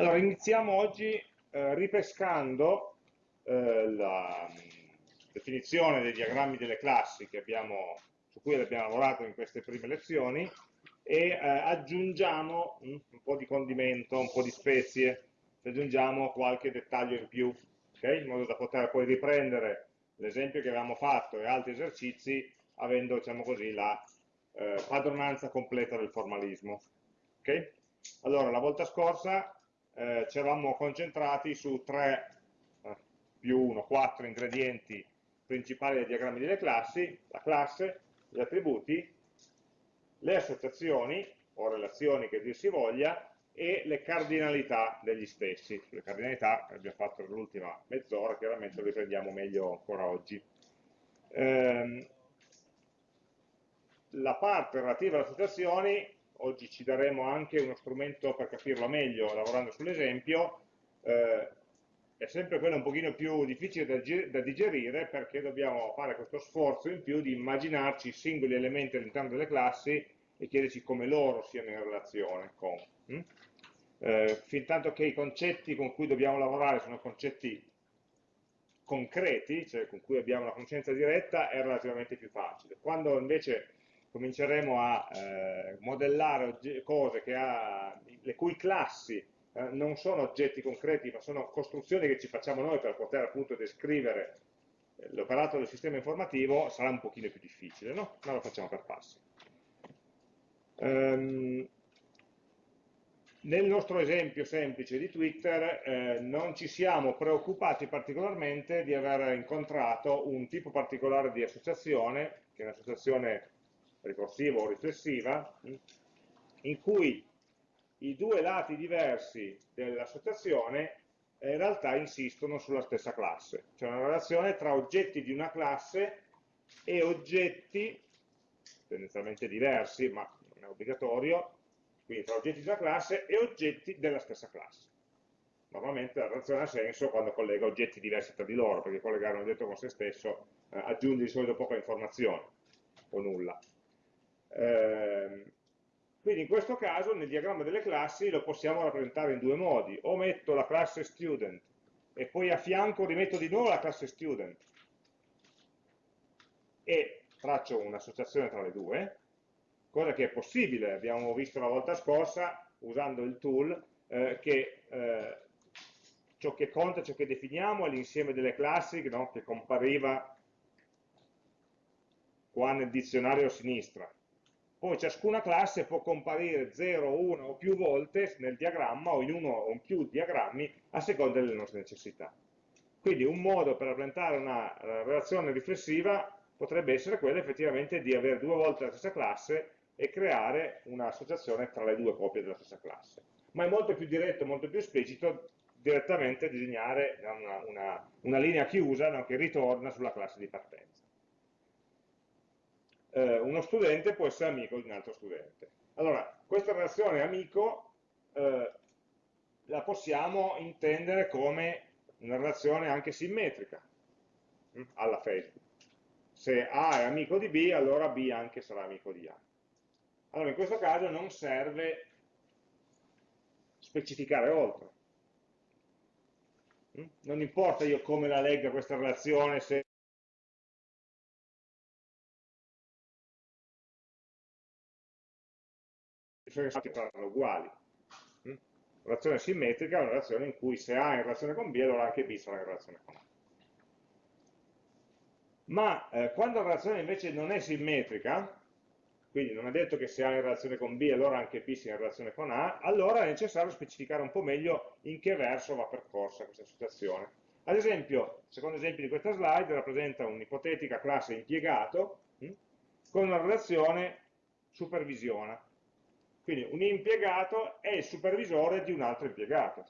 Allora, iniziamo oggi eh, ripescando eh, la mh, definizione dei diagrammi delle classi abbiamo, su cui abbiamo lavorato in queste prime lezioni e eh, aggiungiamo mh, un po' di condimento, un po' di spezie, aggiungiamo qualche dettaglio in più, okay? in modo da poter poi riprendere l'esempio che avevamo fatto e altri esercizi avendo, diciamo così, la eh, padronanza completa del formalismo. Okay? Allora, la volta scorsa eh, ci eravamo concentrati su 3 eh, più 1, 4 ingredienti principali dei diagrammi delle classi, la classe, gli attributi, le associazioni o relazioni che dir si voglia e le cardinalità degli stessi. Le cardinalità che abbiamo fatto nell'ultima mezz'ora, chiaramente lo riprendiamo meglio ancora oggi. Ehm, la parte relativa alle associazioni oggi ci daremo anche uno strumento per capirlo meglio lavorando sull'esempio, eh, è sempre quello un pochino più difficile da, da, digerire perché dobbiamo fare questo sforzo in più di immaginarci i singoli elementi all'interno delle classi e chiederci come loro siano in relazione con. Hm? Eh, fin tanto che i concetti con cui dobbiamo lavorare sono concetti concreti, cioè con cui abbiamo una conoscenza diretta, è relativamente più facile. Quando invece cominceremo a eh, modellare cose ha, le cui classi eh, non sono oggetti concreti, ma sono costruzioni che ci facciamo noi per poter appunto descrivere eh, l'operato del sistema informativo, sarà un pochino più difficile, no? Ma lo facciamo per passi. Um, nel nostro esempio semplice di Twitter eh, non ci siamo preoccupati particolarmente di aver incontrato un tipo particolare di associazione, che è un'associazione ricorsiva o riflessiva, in cui i due lati diversi dell'associazione in realtà insistono sulla stessa classe, cioè una relazione tra oggetti di una classe e oggetti tendenzialmente diversi, ma non è obbligatorio, quindi tra oggetti di una classe e oggetti della stessa classe. Normalmente la relazione ha senso quando collega oggetti diversi tra di loro, perché collegare un oggetto con se stesso eh, aggiunge di solito poca informazione, o nulla. Eh, quindi in questo caso nel diagramma delle classi lo possiamo rappresentare in due modi, o metto la classe student e poi a fianco rimetto di nuovo la classe student e faccio un'associazione tra le due, cosa che è possibile, abbiamo visto la volta scorsa usando il tool eh, che eh, ciò che conta, ciò che definiamo è l'insieme delle classi no, che compariva qua nel dizionario a sinistra poi ciascuna classe può comparire 0, 1 o più volte nel diagramma o in uno o in più diagrammi a seconda delle nostre necessità. Quindi un modo per rappresentare una eh, relazione riflessiva potrebbe essere quello effettivamente di avere due volte la stessa classe e creare un'associazione tra le due copie della stessa classe. Ma è molto più diretto, molto più esplicito direttamente disegnare una, una, una linea chiusa no, che ritorna sulla classe di partenza eh, uno studente può essere amico di un altro studente. Allora, questa relazione amico eh, la possiamo intendere come una relazione anche simmetrica hm, alla Facebook. Se A è amico di B, allora B anche sarà amico di A. Allora, in questo caso non serve specificare oltre. Hm? Non importa io come la legga questa relazione, se sono saranno uguali. Mm? Relazione simmetrica è una relazione in cui se A è in relazione con B, allora anche B sarà in relazione con A. Ma eh, quando la relazione invece non è simmetrica, quindi non è detto che se A è in relazione con B, allora anche B sia in relazione con A, allora è necessario specificare un po' meglio in che verso va percorsa questa situazione. Ad esempio, il secondo esempio di questa slide rappresenta un'ipotetica classe impiegato mh, hm, con una relazione supervisiona. Quindi un impiegato è il supervisore di un altro impiegato.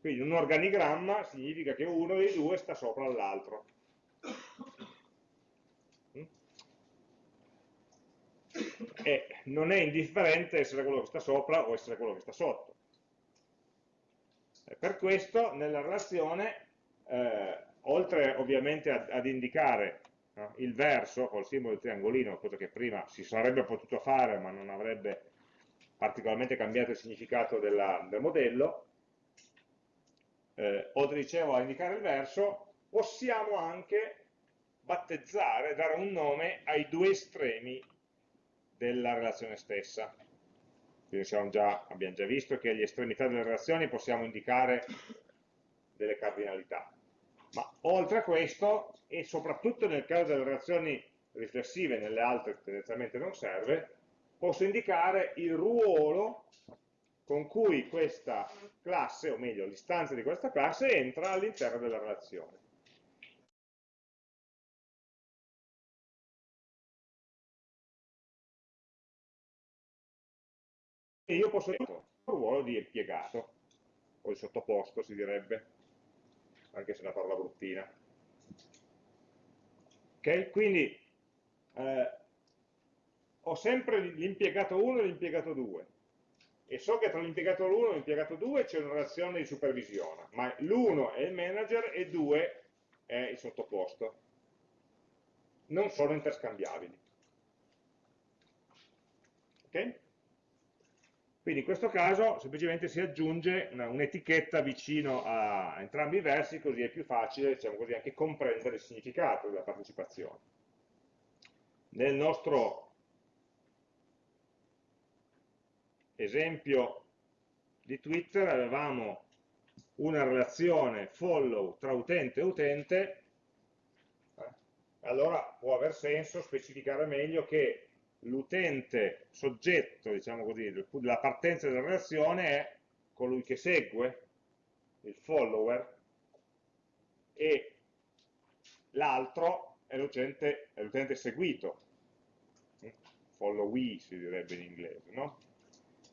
Quindi un organigramma significa che uno dei due sta sopra l'altro. E non è indifferente essere quello che sta sopra o essere quello che sta sotto. E per questo nella relazione, eh, oltre ovviamente ad, ad indicare no? il verso col simbolo del triangolino, cosa che prima si sarebbe potuto fare ma non avrebbe particolarmente cambiato il significato della, del modello, eh, o dicevo a indicare il verso, possiamo anche battezzare, dare un nome ai due estremi della relazione stessa. Quindi già, abbiamo già visto che agli estremità delle relazioni possiamo indicare delle cardinalità. Ma oltre a questo, e soprattutto nel caso delle relazioni riflessive, nelle altre tendenzialmente non serve, posso indicare il ruolo con cui questa classe, o meglio l'istanza di questa classe, entra all'interno della relazione. E io posso dire il ruolo di impiegato, o di sottoposto si direbbe, anche se è una parola bruttina. Ok? Quindi eh, ho sempre l'impiegato 1 e l'impiegato 2 e so che tra l'impiegato 1 e l'impiegato 2 c'è una relazione di supervisione, ma l'1 è il manager e 2 è il sottoposto. Non sono interscambiabili. Ok? Quindi in questo caso semplicemente si aggiunge un'etichetta vicino a entrambi i versi, così è più facile diciamo così, anche comprendere il significato della partecipazione. Nel nostro esempio di Twitter avevamo una relazione follow tra utente e utente, eh, allora può aver senso specificare meglio che l'utente soggetto, diciamo così, della partenza della relazione è colui che segue, il follower, e l'altro è l'utente seguito, followee si direbbe in inglese, no?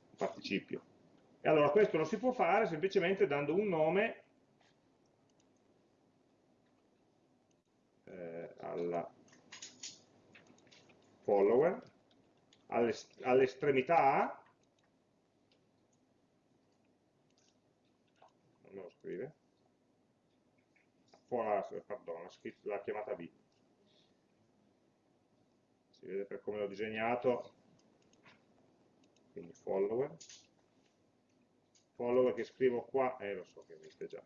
Il participio. E allora questo lo si può fare semplicemente dando un nome eh, alla follower all'estremità non me lo scrive pardon, l'ha chiamata B. Si vede per come l'ho disegnato. Quindi follower. Follower che scrivo qua eh lo so che esiste già.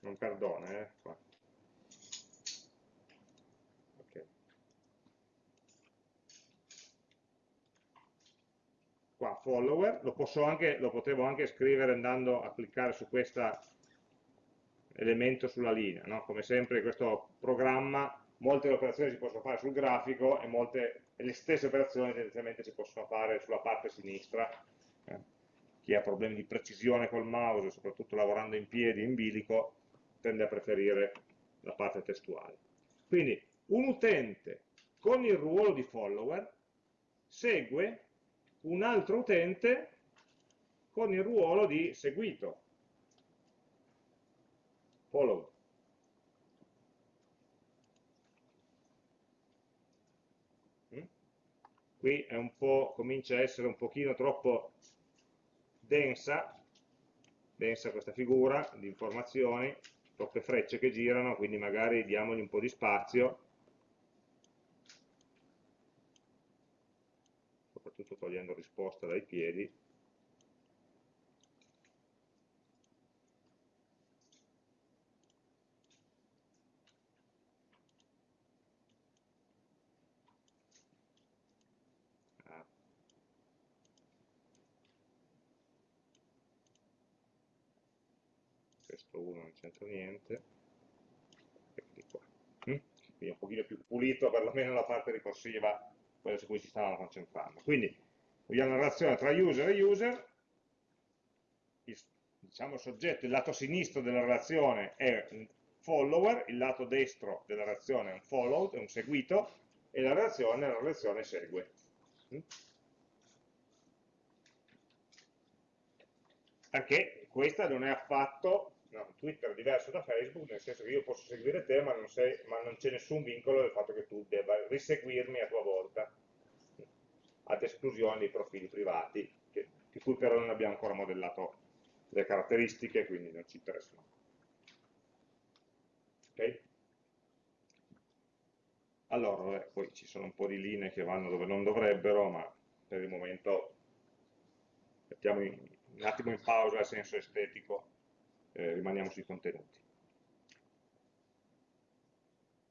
Non perdona eh qua qua follower, lo, anche, lo potevo anche scrivere andando a cliccare su questo elemento sulla linea, no? come sempre questo programma molte operazioni si possono fare sul grafico e molte, le stesse operazioni tendenzialmente si possono fare sulla parte sinistra, eh. chi ha problemi di precisione col mouse, soprattutto lavorando in piedi, in bilico, tende a preferire la parte testuale. Quindi un utente con il ruolo di follower segue un altro utente con il ruolo di seguito, follow. Mm? Qui comincia a essere un pochino troppo densa, densa questa figura di informazioni, troppe frecce che girano, quindi magari diamogli un po' di spazio soprattutto togliendo risposta dai piedi, ah. questo 1 non c'entra niente, eccoli qua. Mm? Quindi un pochino più pulito, perlomeno la parte ricorsiva quello su cui si stavano concentrando. Quindi vogliamo una relazione tra user e user, il, diciamo, il soggetto, il lato sinistro della relazione è un follower, il lato destro della relazione è un followed, è un seguito, e la relazione, la relazione segue. Mm? Perché questa non è affatto no, Twitter è diverso da Facebook, nel senso che io posso seguire te, ma non, non c'è nessun vincolo del fatto che tu debba riseguirmi a tua volta, ad esclusione dei profili privati, che, di cui però non abbiamo ancora modellato le caratteristiche, quindi non ci interessano. Ok? Allora, vabbè, poi ci sono un po' di linee che vanno dove non dovrebbero, ma per il momento mettiamo in, un attimo in pausa il senso estetico, eh, rimaniamo sui contenuti.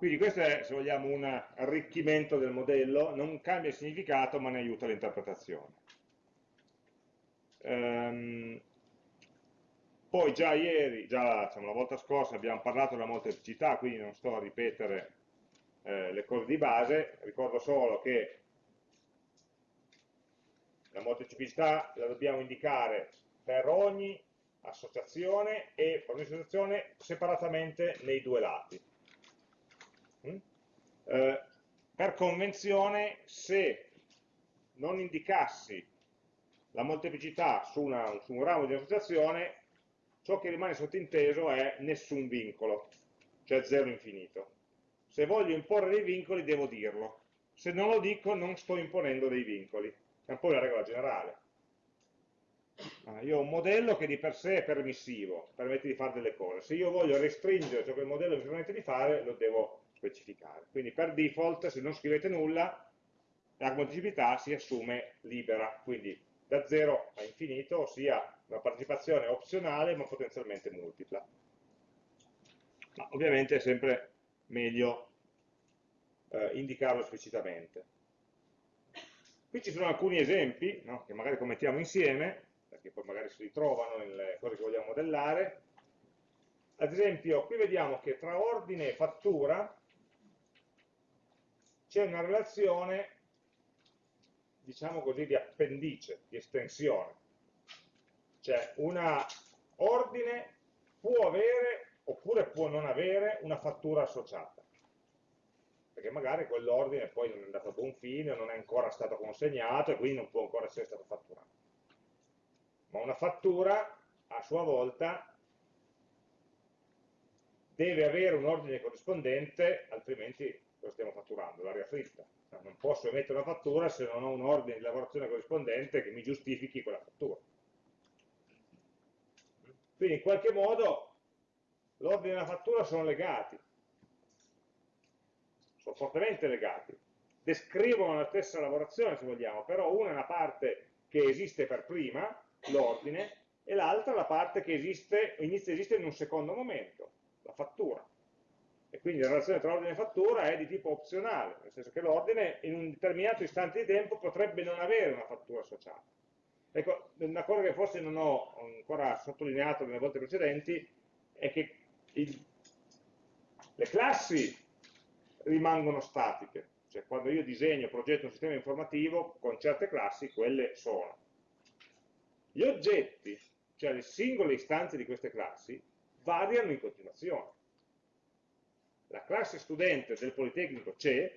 Quindi questo è, se vogliamo, un arricchimento del modello, non cambia il significato ma ne aiuta l'interpretazione. Ehm, poi già ieri, già diciamo, la volta scorsa abbiamo parlato della molteplicità, quindi non sto a ripetere eh, le cose di base, ricordo solo che la molteplicità la dobbiamo indicare per ogni associazione e per ogni associazione separatamente nei due lati. Mm? Eh, per convenzione, se non indicassi la molteplicità su, una, su un ramo di associazione, ciò che rimane sottinteso è nessun vincolo, cioè zero infinito. Se voglio imporre dei vincoli devo dirlo, se non lo dico non sto imponendo dei vincoli, è un po' la regola generale. Ah, io ho un modello che di per sé è permissivo, permette di fare delle cose, se io voglio restringere ciò che il modello mi permette di fare, lo devo specificare. Quindi per default, se non scrivete nulla, la moltiplicità si assume libera, quindi da 0 a infinito, ossia una partecipazione opzionale ma potenzialmente multipla. Ma ovviamente è sempre meglio eh, indicarlo esplicitamente. Qui ci sono alcuni esempi no, che magari commettiamo insieme, perché poi magari si ritrovano nelle cose che vogliamo modellare. Ad esempio, qui vediamo che tra ordine e fattura c'è una relazione, diciamo così, di appendice, di estensione. Cioè, un ordine può avere oppure può non avere una fattura associata. Perché magari quell'ordine poi non è andato a buon fine, non è ancora stato consegnato e quindi non può ancora essere stato fatturato. Ma una fattura, a sua volta, deve avere un ordine corrispondente, altrimenti lo stiamo fatturando, l'aria fritta. Non posso emettere una fattura se non ho un ordine di lavorazione corrispondente che mi giustifichi quella fattura. Quindi in qualche modo l'ordine e la fattura sono legati, sono fortemente legati, descrivono la stessa lavorazione se vogliamo, però una è una parte che esiste per prima, l'ordine, e l'altra la parte che esiste, inizia a esistere in un secondo momento, la fattura e quindi la relazione tra ordine e fattura è di tipo opzionale, nel senso che l'ordine in un determinato istante di tempo potrebbe non avere una fattura associata. Ecco, una cosa che forse non ho ancora sottolineato nelle volte precedenti è che il, le classi rimangono statiche, cioè quando io disegno, progetto un sistema informativo con certe classi, quelle sono. Gli oggetti, cioè le singole istanze di queste classi, variano in continuazione la classe studente del Politecnico c'è,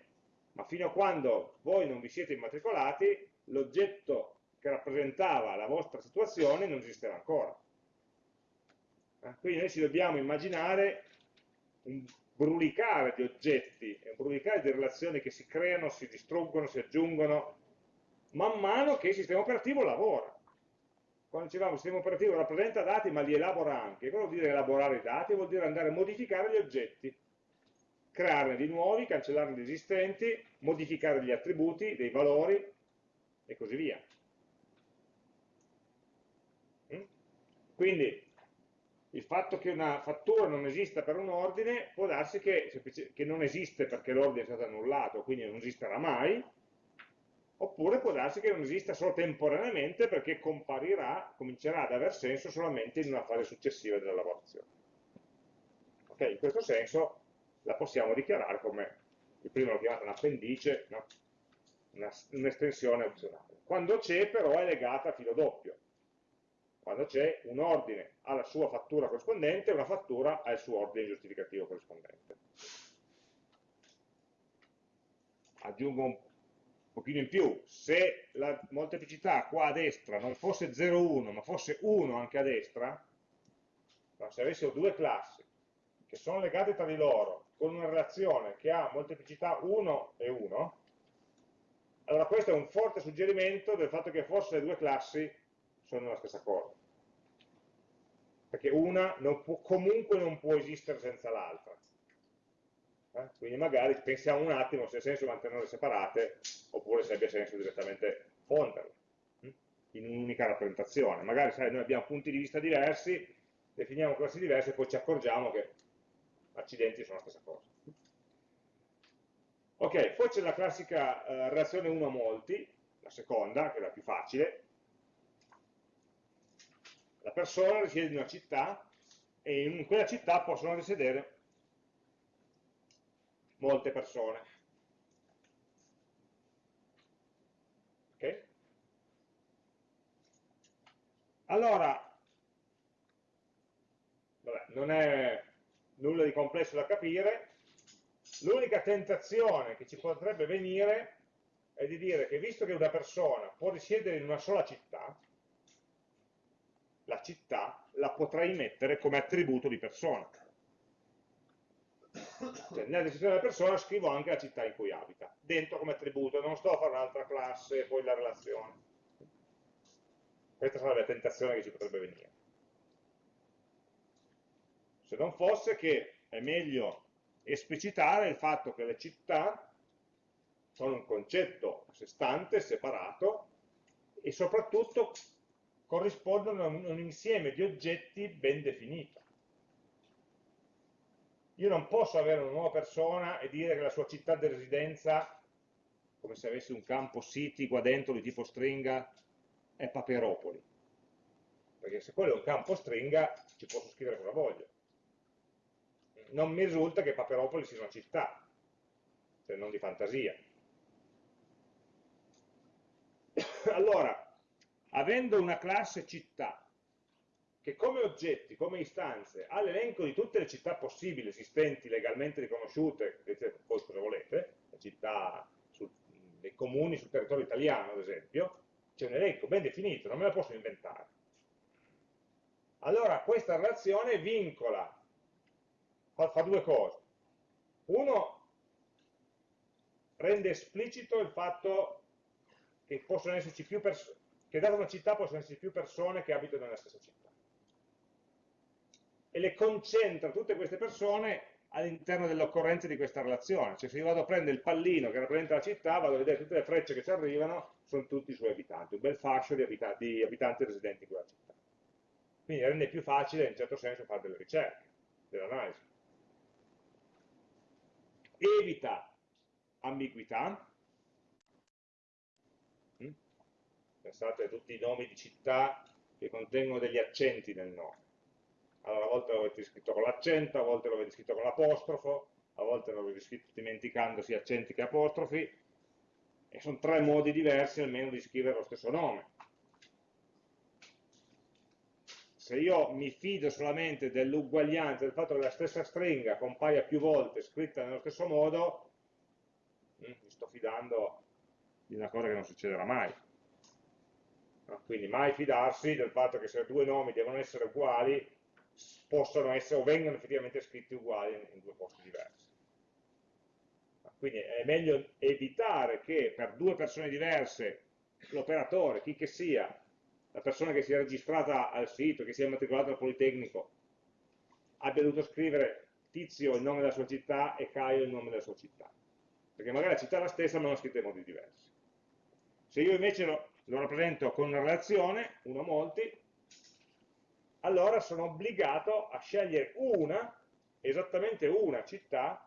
ma fino a quando voi non vi siete immatricolati, l'oggetto che rappresentava la vostra situazione non esisterà ancora. Eh, quindi noi ci dobbiamo immaginare un brulicare di oggetti, un brulicare di relazioni che si creano, si distruggono, si aggiungono, man mano che il sistema operativo lavora. Quando dicevamo il sistema operativo rappresenta dati ma li elabora anche, cosa vuol dire elaborare i dati? Vuol dire andare a modificare gli oggetti crearne di nuovi, cancellarne di esistenti, modificare gli attributi, dei valori e così via. Mm? Quindi il fatto che una fattura non esista per un ordine può darsi che, che non esiste perché l'ordine è stato annullato, quindi non esisterà mai, oppure può darsi che non esista solo temporaneamente perché comparirà, comincerà ad aver senso solamente in una fase successiva della lavorazione. Okay? In questo senso la possiamo dichiarare come, il primo l'ho chiamata un appendice, no? un'estensione un opzionale. Quando c'è però è legata a filo doppio. Quando c'è un ordine alla sua fattura corrispondente e una fattura al suo ordine giustificativo corrispondente. Aggiungo un pochino in più, se la molteplicità qua a destra non fosse 0,1 ma fosse 1 anche a destra, se avessimo due classi che sono legate tra di loro con una relazione che ha molteplicità 1 e 1, allora questo è un forte suggerimento del fatto che forse le due classi sono la stessa cosa. Perché una non può, comunque non può esistere senza l'altra. Eh? Quindi magari pensiamo un attimo se ha senso mantenerle separate oppure se abbia senso direttamente fonderle hm? in un'unica rappresentazione. Magari sai, noi abbiamo punti di vista diversi, definiamo classi diverse e poi ci accorgiamo che accidenti sono la stessa cosa. Ok, poi c'è la classica eh, relazione 1 a molti, la seconda, che è la più facile. La persona risiede in una città e in quella città possono risiedere molte persone. Ok? Allora, vabbè, non è nulla di complesso da capire, l'unica tentazione che ci potrebbe venire è di dire che visto che una persona può risiedere in una sola città, la città la potrei mettere come attributo di persona. Cioè, nella descrizione della persona scrivo anche la città in cui abita, dentro come attributo, non sto a fare un'altra classe e poi la relazione. Questa sarebbe la tentazione che ci potrebbe venire. Se non fosse che è meglio esplicitare il fatto che le città sono un concetto a sé stante, separato, e soprattutto corrispondono a un insieme di oggetti ben definito. Io non posso avere una nuova persona e dire che la sua città di residenza, come se avessi un campo city qua dentro di tipo stringa, è Paperopoli. Perché se quello è un campo stringa, ci posso scrivere cosa voglio. Non mi risulta che Paperopoli sia una città, se non di fantasia. Allora, avendo una classe città che come oggetti, come istanze, ha l'elenco di tutte le città possibili esistenti, legalmente riconosciute, voi cosa volete, le città, sul, dei comuni sul territorio italiano ad esempio, c'è un elenco ben definito, non me la posso inventare. Allora questa relazione vincola, fa, fa due cose. Uno, rende esplicito il fatto che possono esserci più persone, che data una città possono esserci più persone che abitano nella stessa città. E le concentra tutte queste persone all'interno dell'occorrenza di questa relazione. Cioè se io vado a prendere il pallino che rappresenta la città, vado a vedere tutte le frecce che ci arrivano, sono tutti i suoi abitanti, un bel fascio di, abita di abitanti residenti in quella città. Quindi rende più facile in certo senso fare delle ricerche, dell'analisi. Evita ambiguità, pensate a tutti i nomi di città che contengono degli accenti nel nome. Allora, a volte lo avete scritto con l'accento, a volte lo avete scritto con l'apostrofo, a volte lo avete scritto dimenticando sia accenti che apostrofi, e sono tre modi diversi almeno di scrivere lo stesso nome. Se io mi fido solamente dell'uguaglianza, del fatto che la stessa stringa compaia più volte scritta nello stesso modo, mm, mi sto fidando di una cosa che non succederà mai. Quindi mai fidarsi del fatto che se due nomi devono essere uguali, possono essere o vengono effettivamente scritti uguali in due posti diversi. Quindi è meglio evitare che per due persone diverse l'operatore, chi che sia, la persona che si è registrata al sito, che si è matricolata al Politecnico, abbia dovuto scrivere Tizio il nome della sua città e Caio il nome della sua città. Perché magari la città è la stessa ma l'hanno scritta in modi diversi. Se io invece lo, lo rappresento con una relazione, uno a molti, allora sono obbligato a scegliere una, esattamente una città,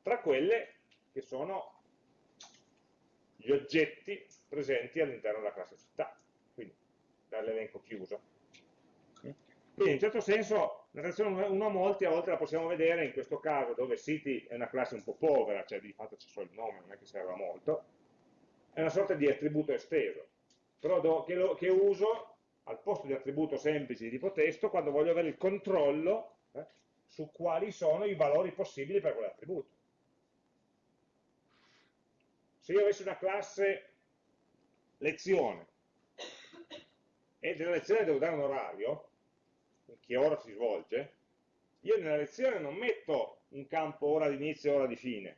tra quelle che sono gli oggetti presenti all'interno della classe città, dall'elenco chiuso. Quindi in un certo senso la relazione 1 a molti a volte la possiamo vedere in questo caso dove city è una classe un po' povera, cioè di fatto c'è solo il nome, non è che serve a molto, è una sorta di attributo esteso però do, che, lo, che, uso al posto di attributo semplice di tipo testo quando voglio avere il controllo eh, su quali sono i valori possibili per quell'attributo. Se io avessi una classe lezione e della lezione devo dare un orario, che ora si svolge, io nella lezione non metto un campo ora di inizio e ora di fine,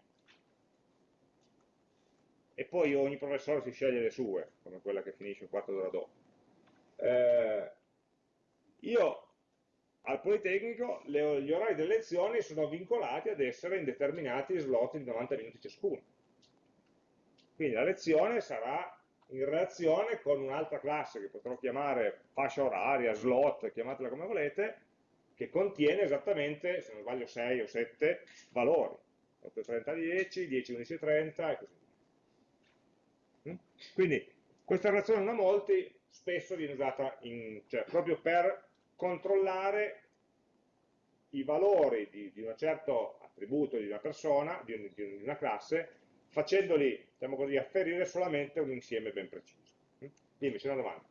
e poi ogni professore si sceglie le sue, come quella che finisce un quarto d'ora dopo. Eh, io al Politecnico le, gli orari delle lezioni sono vincolati ad essere in determinati slot di 90 minuti ciascuno. Quindi la lezione sarà in relazione con un'altra classe che potrò chiamare fascia oraria, slot, chiamatela come volete, che contiene esattamente, se non sbaglio 6 o 7 valori, 8, 30, 10, 10, 11, 30 e così via. Mm? Quindi questa relazione una molti spesso viene usata in, cioè, proprio per controllare i valori di, di un certo attributo di una persona, di, di una classe, facendoli, diciamo così, afferire solamente un insieme ben preciso. Mm? Dimmi, c'è una domanda.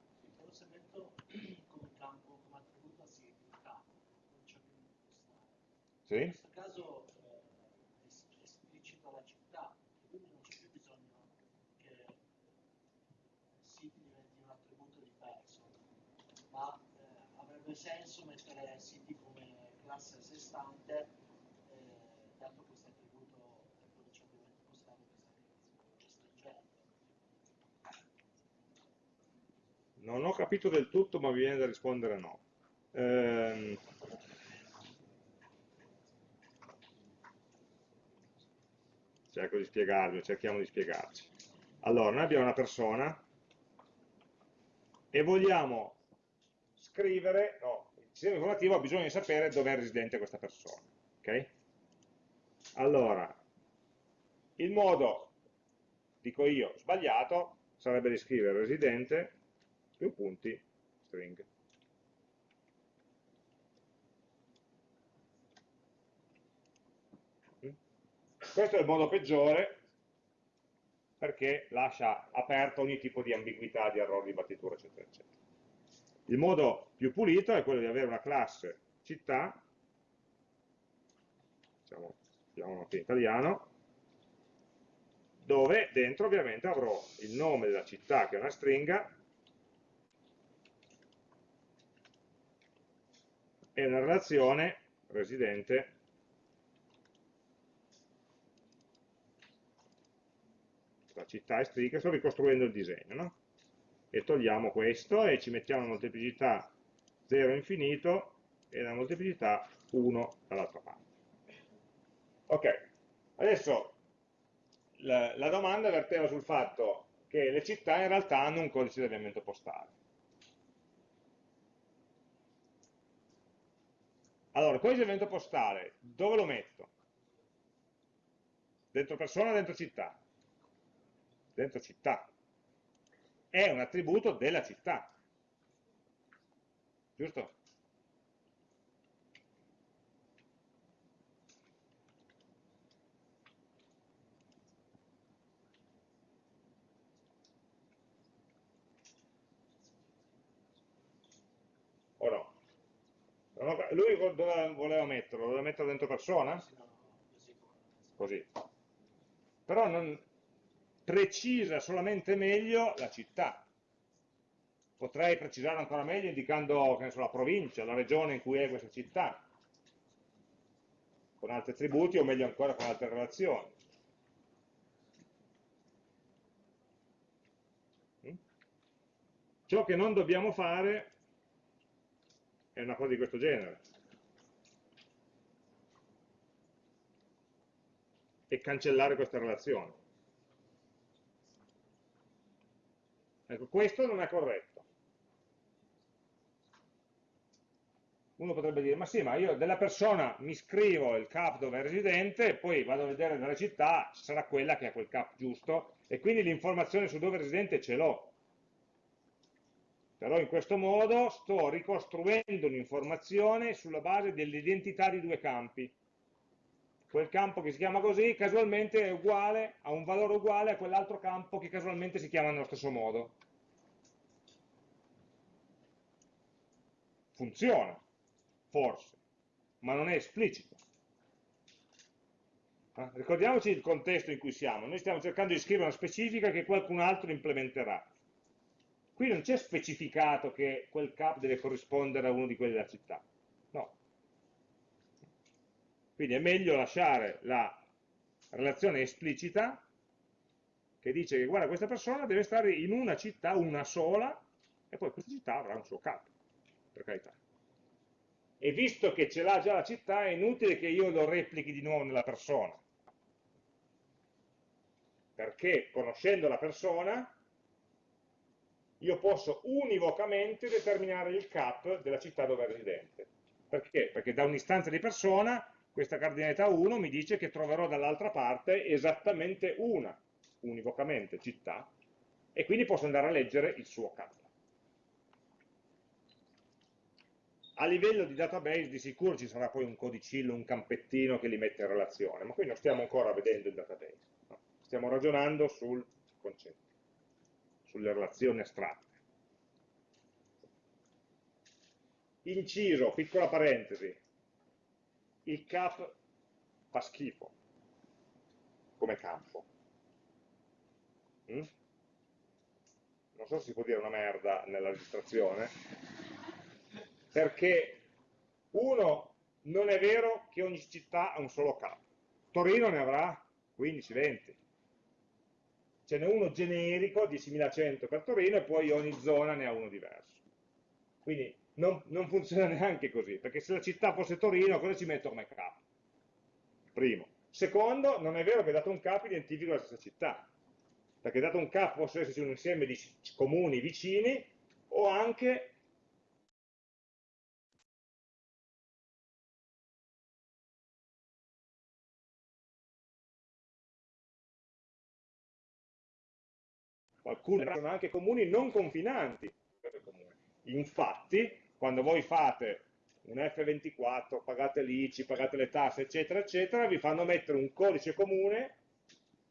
Sì? In questo caso eh, es- esplicito la città, quindi non c'è più bisogno che siti diventi un attributo di person, ma eh, avrebbe senso mettere siti come classe a sé stante, eh, dato questo attributo del codice ovviamente postale che sta restringendo. Non ho capito del tutto, ma mi viene da rispondere no. Ehm, cerco di spiegarvi, cerchiamo di spiegarci. Allora, noi abbiamo una persona e vogliamo scrivere, no, il sistema informativo ha bisogno di sapere dove è residente questa persona. ok? Allora, il modo, dico io, sbagliato, sarebbe di scrivere residente più punti string. Questo è il modo peggiore perché lascia aperto ogni tipo di ambiguità, di errore di battitura, eccetera, eccetera. Il modo più pulito è quello di avere una classe città, diciamo, chiamiamolo anche in italiano, dove dentro ovviamente avrò il nome della città che è una stringa e una relazione residente la città è stringa, sto ricostruendo il disegno, no? E togliamo questo e ci mettiamo una molteplicità 0 infinito e una molteplicità 1 dall'altra parte. Ok, adesso la, la domanda verteva sul fatto che le città in realtà hanno un codice di avviamento postale. Allora, codice di avviamento postale, dove lo metto? Dentro persona o dentro città? Dentro città. È un attributo della città. Giusto? Lui dove voleva metterlo? Lo voleva metterlo dentro persona? Così. Però non precisa solamente meglio la città. Potrei precisare ancora meglio indicando so, la provincia, la regione in cui è questa città, con altri attributi o meglio ancora con altre relazioni. Mm? Ciò che non dobbiamo fare è una cosa di questo genere. E cancellare questa relazione. Ecco, questo non è corretto. Uno potrebbe dire, ma sì, ma io della persona mi scrivo il cap dove è residente, poi vado a vedere nella città, sarà quella che ha quel cap giusto, e quindi l'informazione su dove è residente ce l'ho. Però in questo modo sto ricostruendo un'informazione sulla base dell'identità di due campi. Quel campo che si chiama così casualmente è uguale, ha un valore uguale a quell'altro campo che casualmente si chiama nello stesso modo. Funziona, forse, ma non è esplicito. Eh? Ricordiamoci il contesto in cui siamo. Noi stiamo cercando di scrivere una specifica che qualcun altro implementerà. Qui non c'è specificato che quel cap deve corrispondere a uno di quelli della città. No. Quindi è meglio lasciare la relazione esplicita che dice che guarda questa persona deve stare in una città, una sola, e poi questa città avrà un suo cap, per carità. E visto che ce l'ha già la città, è inutile che io lo replichi di nuovo nella persona. Perché conoscendo la persona io posso univocamente determinare il cap della città dove è residente. Perché? Perché da un'istanza di persona questa cardinalità 1 mi dice che troverò dall'altra parte esattamente una, univocamente, città, e quindi posso andare a leggere il suo cap. A livello di database di sicuro ci sarà poi un codicillo, un campettino che li mette in relazione, ma qui non stiamo ancora vedendo il database, no? stiamo ragionando sul concetto, sulle relazioni astratte. Inciso, piccola parentesi, il cap fa schifo come campo. Mm? Non so se si può dire una merda nella registrazione, perché uno, non è vero che ogni città ha un solo cap. Torino ne avrà 15-20. Ce n'è uno generico, 10.100 per Torino, e poi ogni zona ne ha uno diverso. Quindi non, non, funziona neanche così, perché se la città fosse Torino, cosa ci metto come cap? Primo. Secondo, non è vero che dato un cap identifico la stessa città, perché dato un cap possono esserci un insieme di comuni vicini o anche alcuni sono anche comuni non confinanti. Infatti, quando voi fate un F24, pagate l'ICI, pagate le tasse, eccetera, eccetera, vi fanno mettere un codice comune,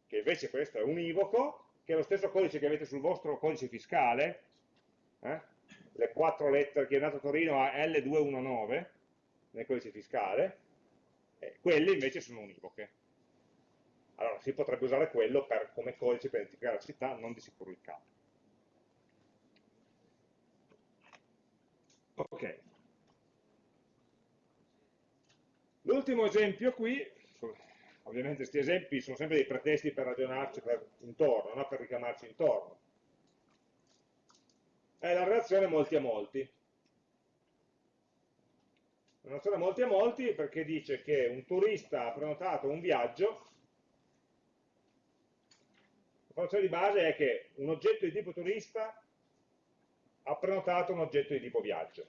che invece questo è univoco, che è lo stesso codice che avete sul vostro codice fiscale, eh? le quattro lettere che è nato a Torino a L219 nel codice fiscale, eh, quelle invece sono univoche allora si potrebbe usare quello per, come codice per identificare la città, non di sicuro il capo. Ok. L'ultimo esempio qui, ovviamente questi esempi sono sempre dei pretesti per ragionarci per, intorno, no? per richiamarci intorno. È la relazione molti a molti. La relazione molti a molti perché dice che un turista ha prenotato un viaggio conclusione di base è che un oggetto di tipo turista ha prenotato un oggetto di tipo viaggio.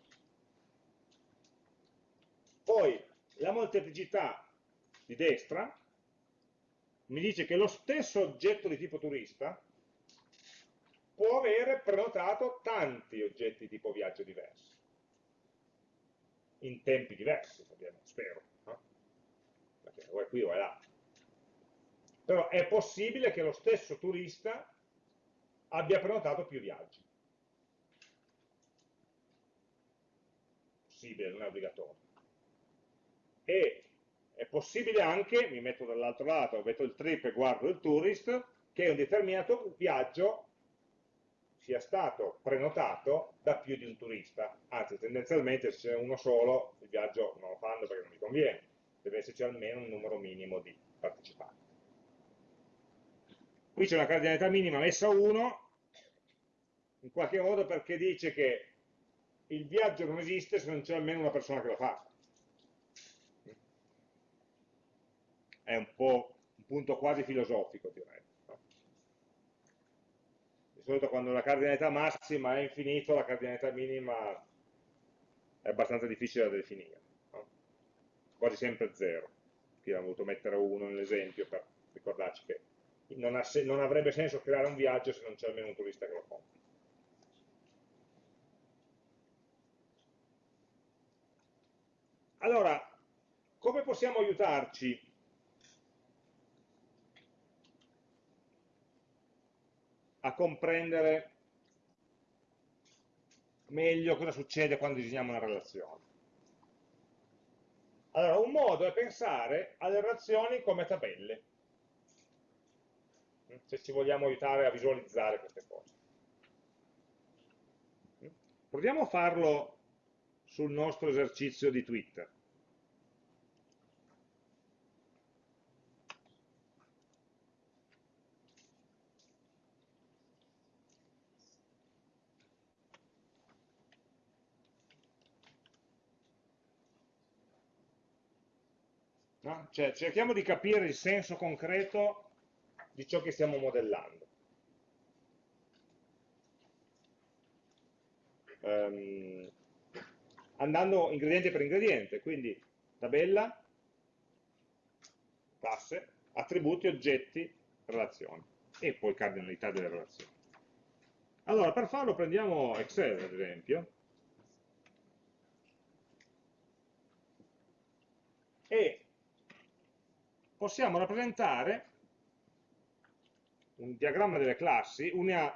Poi la molteplicità di destra mi dice che lo stesso oggetto di tipo turista può avere prenotato tanti oggetti di tipo viaggio diversi, in tempi diversi, spero, no? perché o è qui o è là. Però è possibile che lo stesso turista abbia prenotato più viaggi. Possibile, non è obbligatorio. E è possibile anche, mi metto dall'altro lato, metto il trip e guardo il tourist, che un determinato viaggio sia stato prenotato da più di un turista. Anzi, tendenzialmente se c'è uno solo, il viaggio non lo fanno perché non mi conviene. Deve esserci almeno un numero minimo di partecipanti. Qui c'è una cardinalità minima messa a 1, in qualche modo perché dice che il viaggio non esiste se non c'è almeno una persona che lo fa. È un po' un punto quasi filosofico, direi. Di solito quando la cardinalità massima è infinito, la cardinalità minima è abbastanza difficile da definire. Quasi sempre 0. Qui abbiamo voluto mettere 1 nell'esempio per ricordarci che non, non avrebbe senso creare un viaggio se non c'è almeno un turista che lo compra. Allora, come possiamo aiutarci a comprendere meglio cosa succede quando disegniamo una relazione? Allora, un modo è pensare alle relazioni come tabelle se ci vogliamo aiutare a visualizzare queste cose. Proviamo a farlo sul nostro esercizio di Twitter. No? Cioè, cerchiamo di capire il senso concreto di ciò che stiamo modellando. ehm, andando ingrediente per ingrediente, quindi tabella, classe, attributi, oggetti, relazioni e poi cardinalità delle relazioni. Allora, per farlo prendiamo Excel, ad esempio, e possiamo rappresentare un diagramma delle classi, una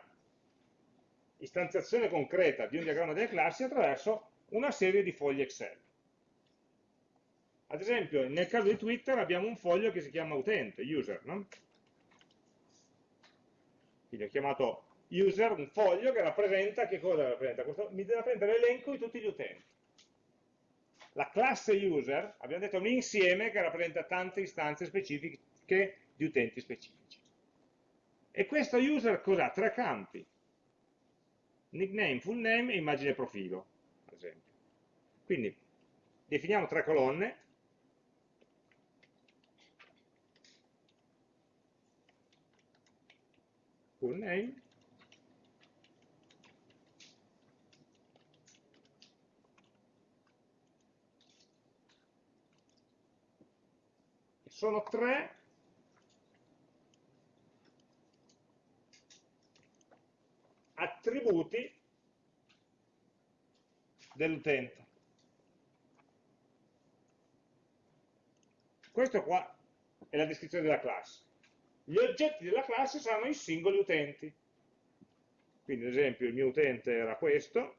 istanziazione concreta di un diagramma delle classi attraverso una serie di fogli Excel. Ad esempio, nel caso di Twitter abbiamo un foglio che si chiama utente, user, no? Quindi ho chiamato user un foglio che rappresenta, che cosa rappresenta? Questo, mi rappresenta l'elenco di tutti gli utenti. La classe user, abbiamo detto, è un insieme che rappresenta tante istanze specifiche di utenti specifici. E questo user cos'ha? Tre campi. Nickname, full name e immagine profilo, ad esempio. Quindi definiamo tre colonne, full name, sono tre attributi dell'utente. Questo qua è la descrizione della classe. Gli oggetti della classe saranno i singoli utenti. Quindi ad esempio il mio utente era questo,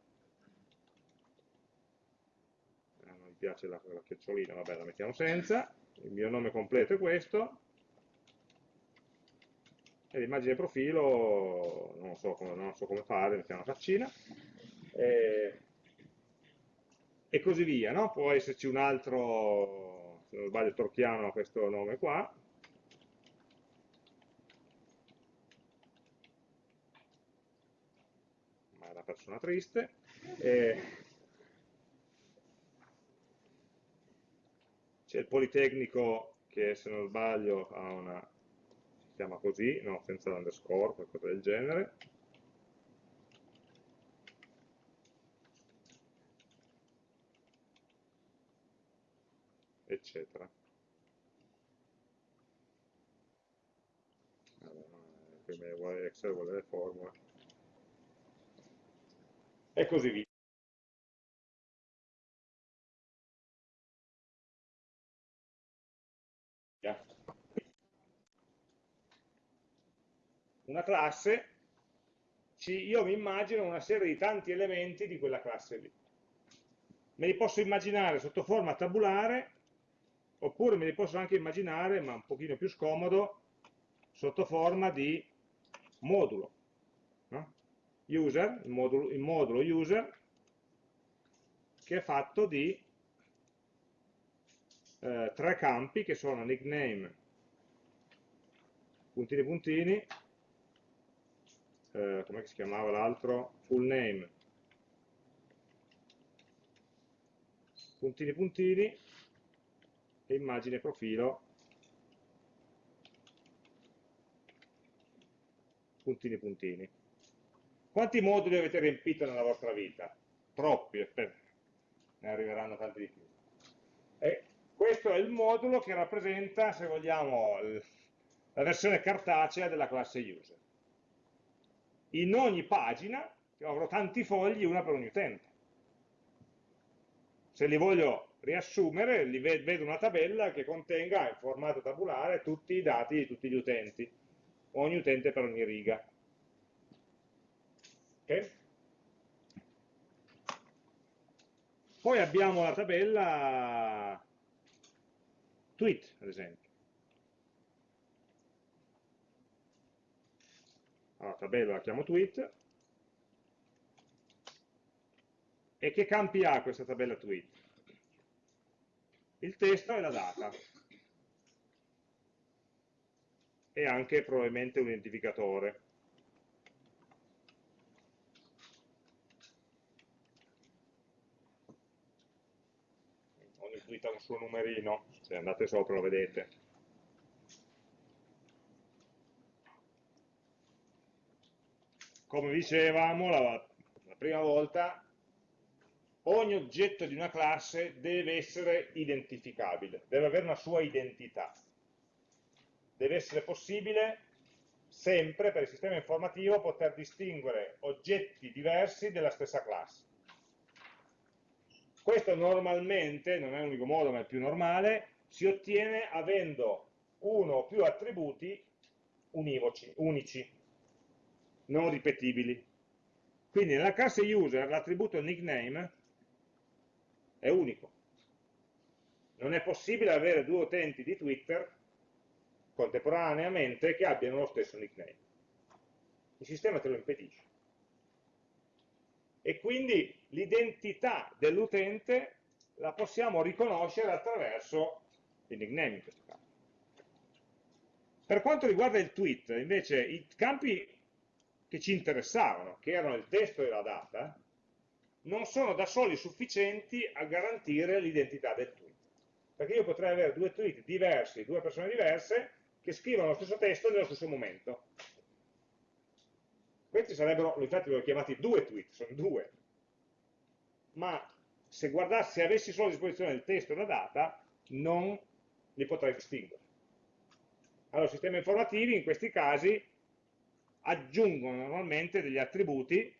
eh, non mi piace la, la chiocciolina, vabbè la mettiamo senza, il mio nome completo è questo, e l'immagine profilo non so come, non so come fare, mettiamo una faccina, e, e così via, no? può esserci un altro, se non sbaglio Torchiano ha questo nome qua, ma è una persona triste, e, c'è il Politecnico che se non sbaglio ha una, chiama così, no, senza l'underscore, qualcosa del genere. eccetera. Allora, Excel vuole le formule. E così via. Una classe, io mi immagino una serie di tanti elementi di quella classe lì. Me li posso immaginare sotto forma tabulare, oppure me li posso anche immaginare, ma un pochino più scomodo, sotto forma di modulo. No? User, il modulo, il modulo user, che è fatto di eh, tre campi che sono nickname, puntini puntini, eh, come si chiamava l'altro? Full name, puntini puntini, e immagine profilo, puntini puntini. Quanti moduli avete riempito nella vostra vita? Troppi, ne arriveranno tanti di più. E questo è il modulo che rappresenta, se vogliamo, la versione cartacea della classe user. In ogni pagina avrò tanti fogli, una per ogni utente. Se li voglio riassumere, li vedo una tabella che contenga in formato tabulare tutti i dati di tutti gli utenti, ogni utente per ogni riga. Okay? Poi abbiamo la tabella tweet, ad esempio. Allora, tabella la chiamo tweet. E che campi ha questa tabella tweet? Il testo e la data. E anche probabilmente un identificatore. Ogni tweet ha un suo numerino, se andate sopra lo vedete. Come dicevamo, la, la prima volta ogni oggetto di una classe deve essere identificabile, deve avere una sua identità. Deve essere possibile sempre per il sistema informativo poter distinguere oggetti diversi della stessa classe. Questo normalmente, non è l'unico modo ma è il più normale, si ottiene avendo uno o più attributi univoci, unici, non ripetibili. Quindi nella classe user l'attributo nickname è unico. Non è possibile avere due utenti di Twitter contemporaneamente che abbiano lo stesso nickname. Il sistema te lo impedisce. E quindi l'identità dell'utente la possiamo riconoscere attraverso il nickname in questo caso. Per quanto riguarda il tweet, invece, i campi che ci interessavano, che erano il testo e la data, non sono da soli sufficienti a garantire l'identità del tweet. Perché io potrei avere due tweet diversi, due persone diverse, che scrivono lo stesso testo nello stesso momento. Questi sarebbero, infatti li ho chiamati due tweet, sono due. Ma se guardassi, se avessi solo a disposizione il testo e la data, non li potrei distinguere. Allora, sistemi informativi in questi casi aggiungono normalmente degli attributi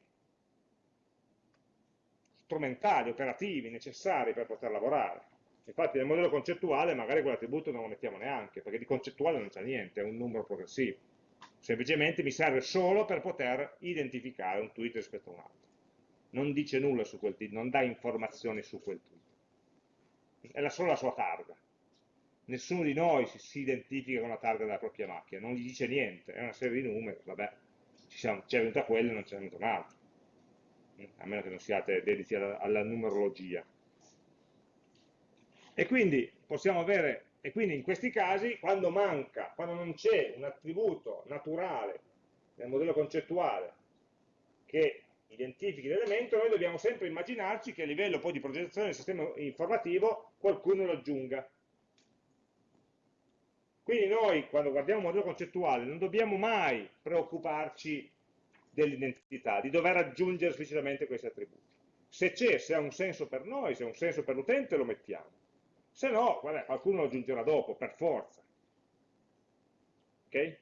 strumentali, operativi, necessari per poter lavorare. Infatti nel modello concettuale magari quell'attributo non lo mettiamo neanche, perché di concettuale non c'è niente, è un numero progressivo. Semplicemente mi serve solo per poter identificare un tweet rispetto a un altro. Non dice nulla su quel tweet, non dà informazioni su quel tweet. È solo la sua targa. Nessuno di noi si, si, identifica con la targa della propria macchina, non gli dice niente, è una serie di numeri, vabbè, ci, è venuta quella e non c'è venuta un'altra a meno che non siate dediti alla, alla numerologia. E quindi possiamo avere, e quindi in questi casi, quando manca, quando non c'è un attributo naturale nel modello concettuale che identifichi l'elemento, noi dobbiamo sempre immaginarci che a livello poi di progettazione del sistema informativo qualcuno lo aggiunga. Quindi noi, quando guardiamo un modello concettuale, non dobbiamo mai preoccuparci dell'identità, di dover aggiungere esplicitamente questi attributi. Se c'è, se ha un senso per noi, se ha un senso per l'utente, lo mettiamo. Se no, vabbè, qualcuno lo aggiungerà dopo, per forza. Ok?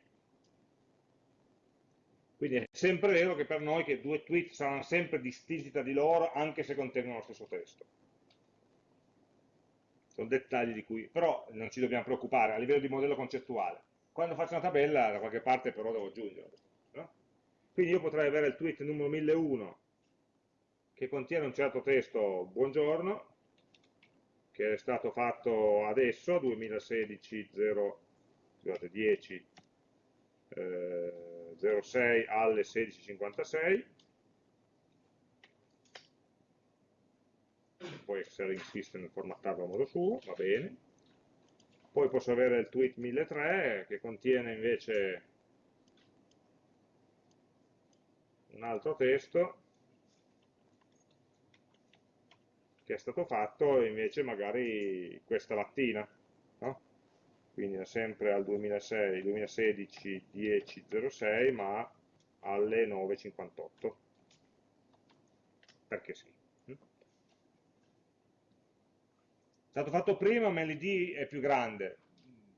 Quindi è sempre vero che per noi che due tweet saranno sempre distinti tra di loro, anche se contengono lo stesso testo. Sono dettagli di cui, però non ci dobbiamo preoccupare a livello di modello concettuale. Quando faccio una tabella, da qualche parte però devo aggiungerlo. Quindi io potrei avere il tweet numero 1001 che contiene un certo testo, buongiorno, che è stato fatto adesso, 2016 0, scusate, 10 eh, 06 alle 16.56 poi Excel insiste nel formattarlo a modo suo, va bene poi posso avere il tweet 1003 che contiene invece un altro testo che è stato fatto invece magari questa mattina, no? quindi è sempre al 2006, 2016 10.06 ma alle 9.58, perché sì. È stato fatto prima ma l'id è più grande,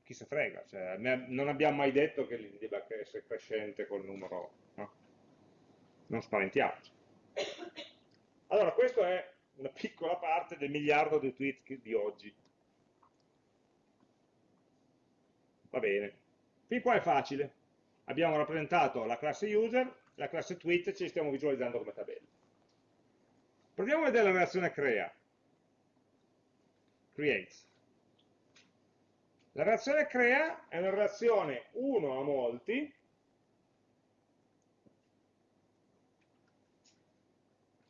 chi se frega, cioè, non abbiamo mai detto che l'id debba essere crescente col numero non spaventiamoci. Allora, questa è una piccola parte del miliardo di tweet di oggi. Va bene. Fin qua è facile. Abbiamo rappresentato la classe user, la classe tweet ce li stiamo visualizzando come tabella. Proviamo a vedere la relazione crea. Creates. La relazione crea è una relazione uno a molti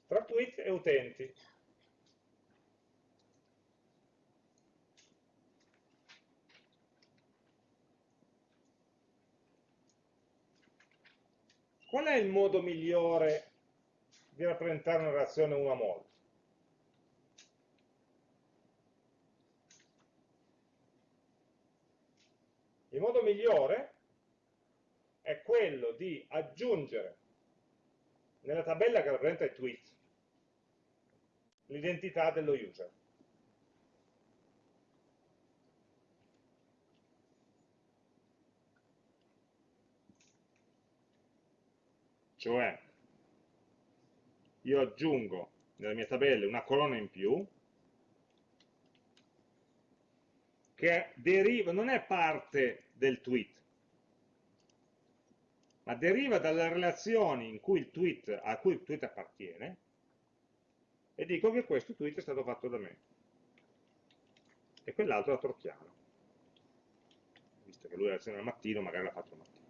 tra tweet e utenti. Qual è il modo migliore di rappresentare una relazione uno a molti? Il modo migliore è quello di aggiungere nella tabella che rappresenta i tweet l'identità dello user. Cioè, io aggiungo nella mia tabella una colonna in più che deriva, non è parte del tweet, ma deriva dalle relazioni tweet, a cui il tweet appartiene e dico che questo tweet è stato fatto da me. E quell'altro da Torchiano visto che lui la lezione al mattino magari l'ha fatto al mattino.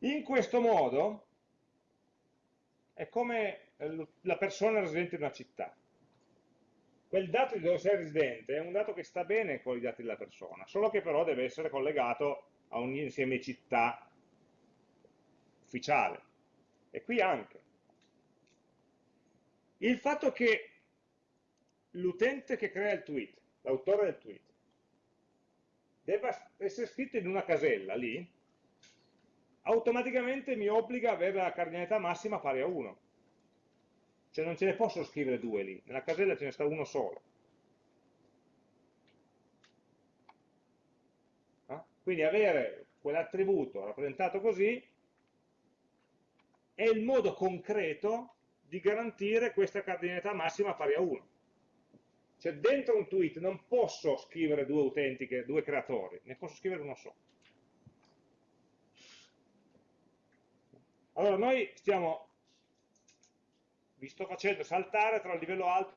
In questo modo è come la persona residente in una città quel dato di dove sei residente è un dato che sta bene con i dati della persona, solo che però deve essere collegato a un insieme città ufficiale. E qui anche. Il fatto che l'utente che crea il tweet, l'autore del tweet, debba essere scritto in una casella lì, automaticamente mi obbliga ad avere la cardinalità massima pari a 1 cioè non ce ne posso scrivere due lì, nella casella ce ne sta uno solo. No? Quindi avere quell'attributo rappresentato così è il modo concreto di garantire questa cardinalità massima pari a 1. Cioè dentro un tweet non posso scrivere due utenti, due creatori, ne posso scrivere uno solo. Allora noi stiamo vi sto facendo saltare tra il livello alto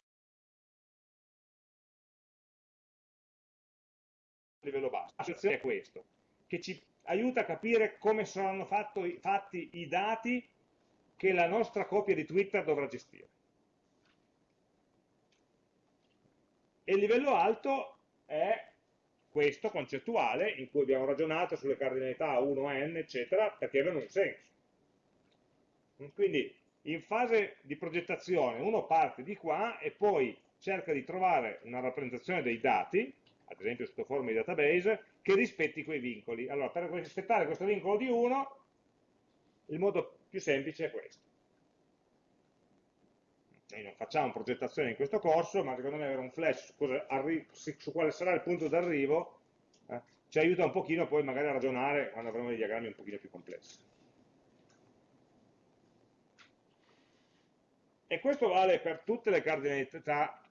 e il livello basso. La situazione è questo, che ci aiuta a capire come saranno fatto, fatti i dati che la nostra copia di Twitter dovrà gestire. E il livello alto è questo concettuale, in cui abbiamo ragionato sulle cardinalità 1, n, eccetera, perché avevano un senso. Quindi in fase di progettazione uno parte di qua e poi cerca di trovare una rappresentazione dei dati, ad esempio sotto forma di database, che rispetti quei vincoli. Allora, per rispettare questo vincolo di 1, il modo più semplice è questo. Noi non facciamo progettazione in questo corso, ma secondo me avere un flash su, su quale sarà il punto d'arrivo eh, ci aiuta un pochino poi magari a ragionare quando avremo dei diagrammi un pochino più complessi. E questo vale per tutte le cardinalità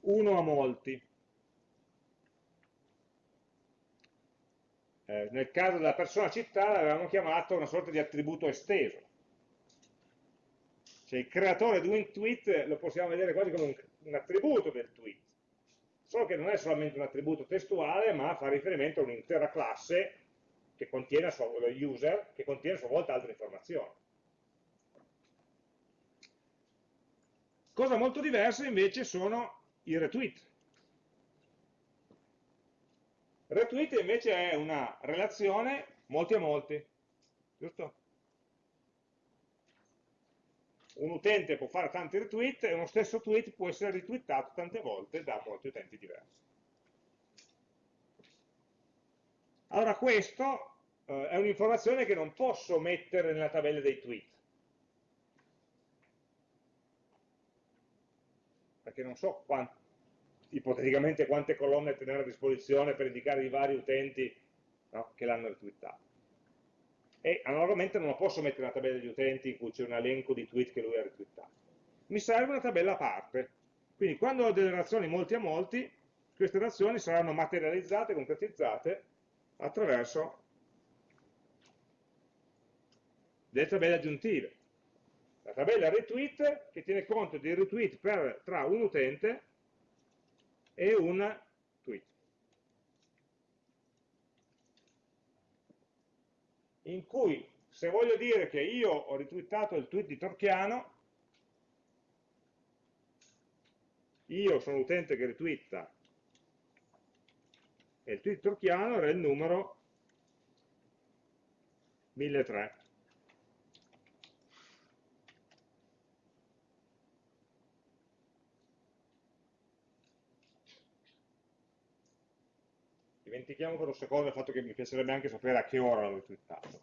1 a molti. Eh, nel caso della persona città l'avevamo chiamato una sorta di attributo esteso. Cioè il creatore di un tweet lo possiamo vedere quasi come un, un attributo del tweet, solo che non è solamente un attributo testuale, ma fa riferimento a un'intera classe che contiene a sua, user, che contiene a sua volta altre informazioni. Cosa molto diversa invece sono i retweet. Retweet invece è una relazione molti a molti, giusto? Un utente può fare tanti retweet e uno stesso tweet può essere retweetato tante volte da molti utenti diversi. Allora questo eh, è un'informazione che non posso mettere nella tabella dei tweet. Perché non so quanti, ipoteticamente quante colonne tenere a disposizione per indicare i vari utenti no, che l'hanno retweetato. E analogamente non lo posso mettere nella tabella degli utenti in cui c'è un elenco di tweet che lui ha retweetato. Mi serve una tabella a parte. Quindi quando ho delle relazioni molti a molti, queste relazioni saranno materializzate, concretizzate attraverso delle tabelle aggiuntive tabella retweet che tiene conto dei retweet per, tra un utente e un tweet. In cui se voglio dire che io ho retweetato il tweet di Torchiano, io sono l'utente che retweeta e il tweet Torchiano era il numero 1003. Dimentichiamo per un secondo il fatto che mi piacerebbe anche sapere a che ora l'ho twittato.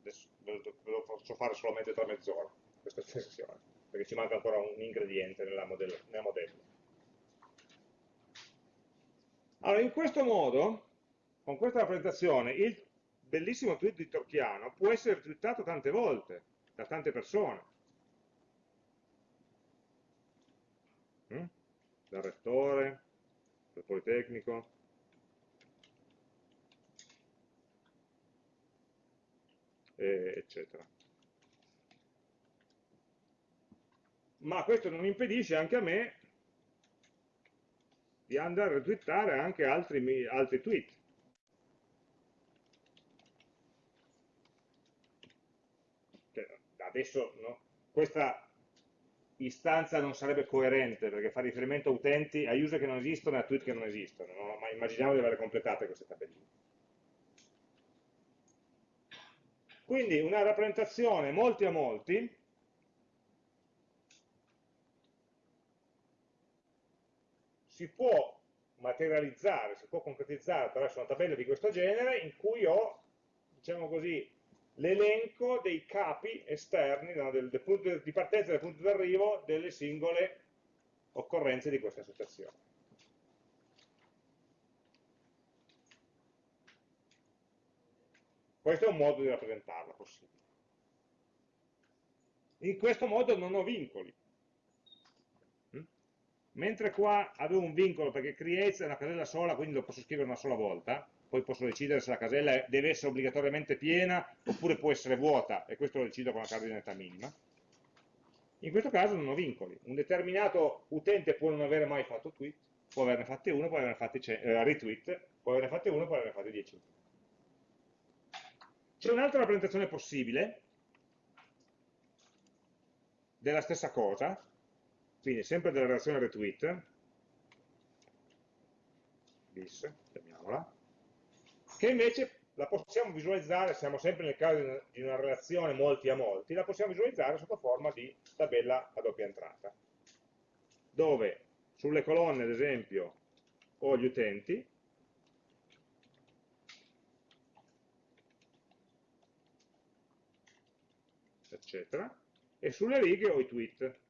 adesso ve lo faccio fare solamente tra mezz'ora, questa estensione, perché ci manca ancora un ingrediente nella modello, nel modello. Allora, in questo modo, con questa rappresentazione, il bellissimo tweet di Torchiano può essere twittato tante volte, da tante persone. Mm? Dal rettore, dal Politecnico, eccetera. Ma questo non impedisce anche a me di andare a retweetare anche altri, altri tweet. Cioè, adesso no, questa istanza non sarebbe coerente perché fa riferimento a utenti, a user che non esistono e a tweet che non esistono, no? ma immaginiamo di aver completato queste tabelline. Quindi una rappresentazione molti a molti si può materializzare, si può concretizzare attraverso una tabella di questo genere in cui ho, diciamo così, l'elenco dei capi esterni no, del, del punto di partenza e del punto di arrivo delle singole occorrenze di questa associazione. Questo è un modo di rappresentarla possibile. In questo modo non ho vincoli. Mm? Mentre qua avevo un vincolo perché creates è una casella sola, quindi lo posso scrivere una sola volta, poi posso decidere se la casella deve essere obbligatoriamente piena oppure può essere vuota, e questo lo decido con la cardinalità minima. In questo caso non ho vincoli. Un determinato utente può non avere mai fatto tweet, può averne fatti uno, può averne fatti eh, retweet, può averne fatti uno, può averne fatti 10. C'è un'altra rappresentazione possibile della stessa cosa, quindi sempre della relazione retweet, bis, chiamiamola, che invece la possiamo visualizzare, siamo sempre nel caso di una relazione molti a molti, la possiamo visualizzare sotto forma di tabella a doppia entrata, dove sulle colonne, ad esempio, ho gli utenti, eccetera, e sulle righe ho i tweet.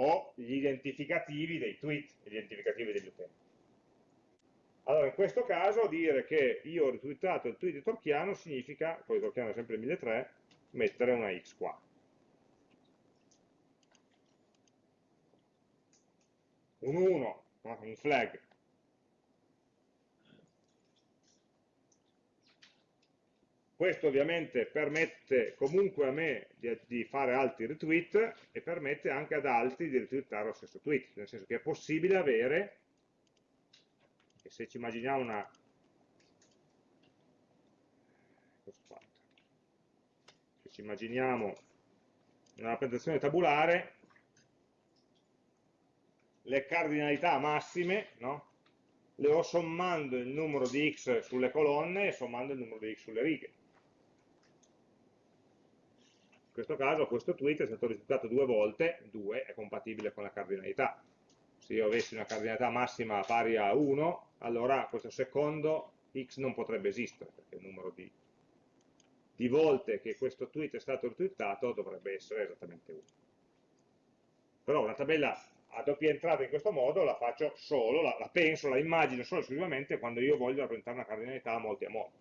o gli identificativi dei tweet, gli identificativi degli utenti. Allora, in questo caso dire che io ho retweetato il tweet di Torchiano significa, poi Torchiano è sempre 1003, mettere una X qua. Un 1, un flag, Questo ovviamente permette comunque a me di, di, fare altri retweet e permette anche ad altri di retweetare lo stesso tweet, nel senso che è possibile avere, e se ci immaginiamo una, se ci immaginiamo una rappresentazione tabulare, le cardinalità massime, no? le ho sommando il numero di x sulle colonne e sommando il numero di x sulle righe questo caso questo tweet è stato risultato due volte, 2 è compatibile con la cardinalità. Se io avessi una cardinalità massima pari a 1, allora questo secondo x non potrebbe esistere, perché il numero di, di volte che questo tweet è stato retweetato dovrebbe essere esattamente 1. Però una tabella a doppia entrata in questo modo la faccio solo, la, la penso, la immagino solo esclusivamente quando io voglio rappresentare una cardinalità a molti a molti.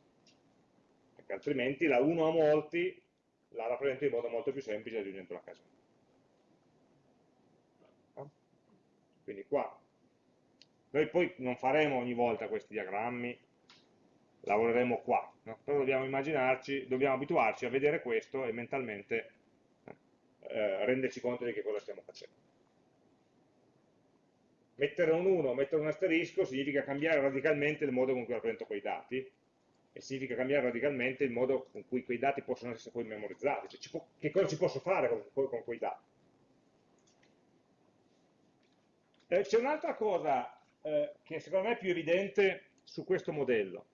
Perché altrimenti la 1 a molti la rappresento in modo molto più semplice aggiungendo la casella. Quindi qua, noi poi non faremo ogni volta questi diagrammi, lavoreremo qua, no? però dobbiamo immaginarci, dobbiamo abituarci a vedere questo e mentalmente eh, renderci conto di che cosa stiamo facendo. Mettere un 1, mettere un asterisco significa cambiare radicalmente il modo con cui rappresento quei dati, e significa cambiare radicalmente il modo con cui quei dati possono essere poi memorizzati, cioè che cosa ci posso fare con, con quei dati. Eh, C'è un'altra cosa eh, che secondo me è più evidente su questo modello.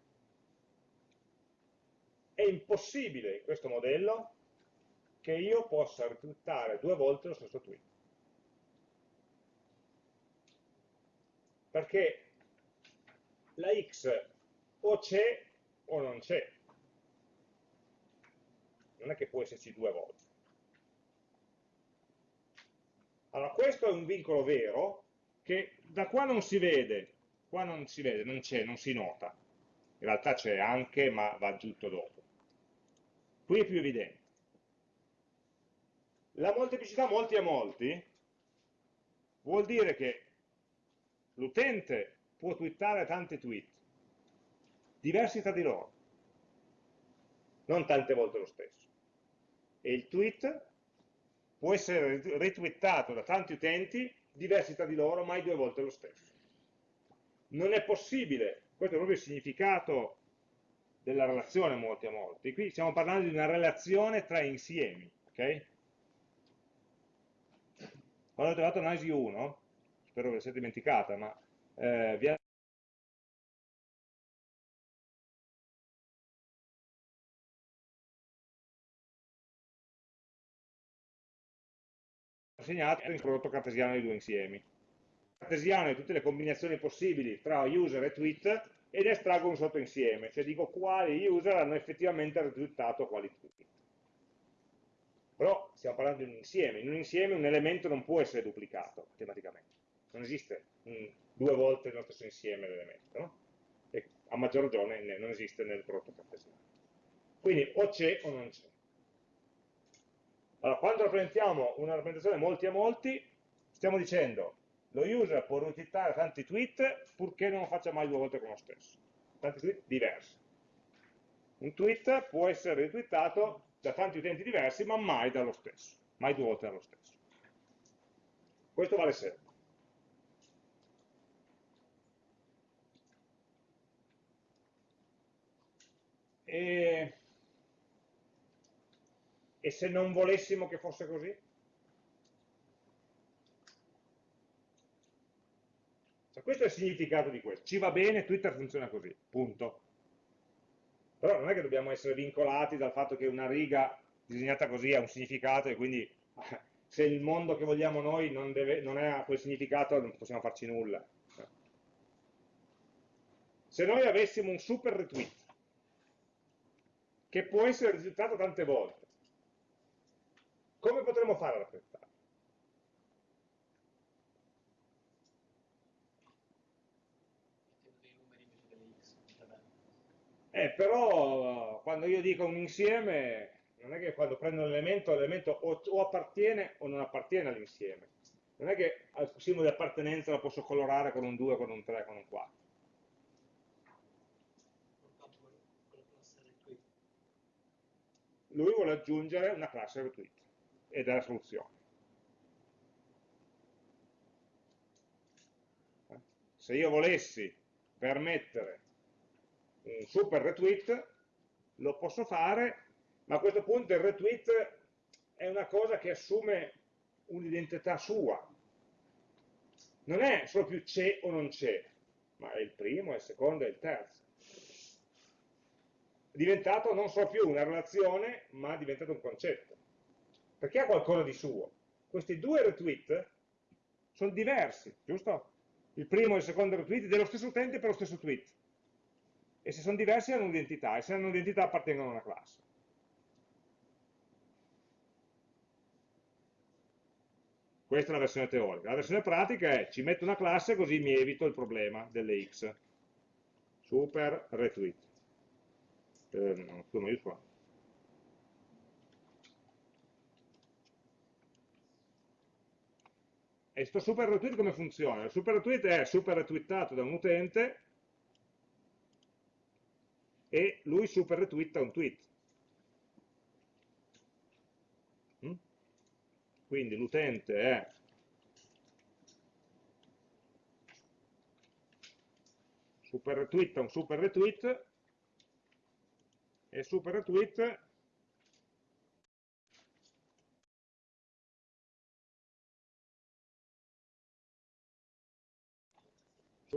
È impossibile in questo modello che io possa retweetare due volte lo stesso tweet. Perché la x o c'è o non c'è. Non è che può esserci due volte. Allora, questo è un vincolo vero che da qua non si vede, qua non si vede, non c'è, non si nota. In realtà c'è anche, ma va aggiunto dopo. Qui è più evidente. La molteplicità molti a molti vuol dire che l'utente può twittare tanti tweet, diversi tra di loro, non tante volte lo stesso. E il tweet può essere retweetato da tanti utenti, diversi tra di loro, mai due volte lo stesso. Non è possibile, questo è proprio il significato della relazione molti a molti, qui stiamo parlando di una relazione tra insiemi, ok? Quando ho trovato analisi 1, spero ve la siate dimenticata, ma eh, vi assegnato il prodotto cartesiano dei due insiemi. Cartesiano è tutte le combinazioni possibili tra user e tweet ed estraggo un sottoinsieme, cioè dico quali user hanno effettivamente retweetato quali tweet. Però stiamo parlando di un insieme, in un insieme un elemento non può essere duplicato matematicamente, non esiste un, due volte nello stesso insieme l'elemento, no? e a maggior ragione non esiste nel prodotto cartesiano. Quindi o c'è o non c'è. Allora, quando rappresentiamo una rappresentazione molti a molti, stiamo dicendo lo user può retweetare tanti tweet purché non lo faccia mai due volte con lo stesso. Tanti tweet diversi. Un tweet può essere retweetato da tanti utenti diversi, ma mai dallo stesso, mai due volte dallo stesso. Questo vale sempre. E e se non volessimo che fosse così? Cioè, questo è il significato di questo. Ci va bene, Twitter funziona così, punto. Però non è che dobbiamo essere vincolati dal fatto che una riga disegnata così ha un significato e quindi se il mondo che vogliamo noi non, deve, non ha quel significato non possiamo farci nulla. Se noi avessimo un super retweet che può essere risultato tante volte, come potremmo fare ad apprezzarlo? Eh, però quando io dico un insieme, non è che quando prendo l'elemento, l'elemento o, o, appartiene o non appartiene all'insieme. Non è che al simbolo di appartenenza lo posso colorare con un 2, con un 3, con un 4. Lui vuole aggiungere una classe retweet e della soluzione. Se io volessi permettere un super retweet, lo posso fare, ma a questo punto il retweet è una cosa che assume un'identità sua. Non è solo più c'è o non c'è, ma è il primo, è il secondo, è il terzo. È diventato non solo più una relazione, ma è diventato un concetto perché ha qualcosa di suo. Questi due retweet sono diversi, giusto? Il primo e il secondo retweet dello stesso utente per lo stesso tweet. E se sono diversi hanno un'identità, e se hanno un'identità appartengono a una classe. Questa è la versione teorica. La versione pratica è ci metto una classe così mi evito il problema delle x. Super retweet. Eh, no, maiuscola. E questo super retweet come funziona? Il super retweet è super retweetato da un utente e lui super retweeta un tweet. Mm? Quindi l'utente è super retweeta un super retweet e super retweet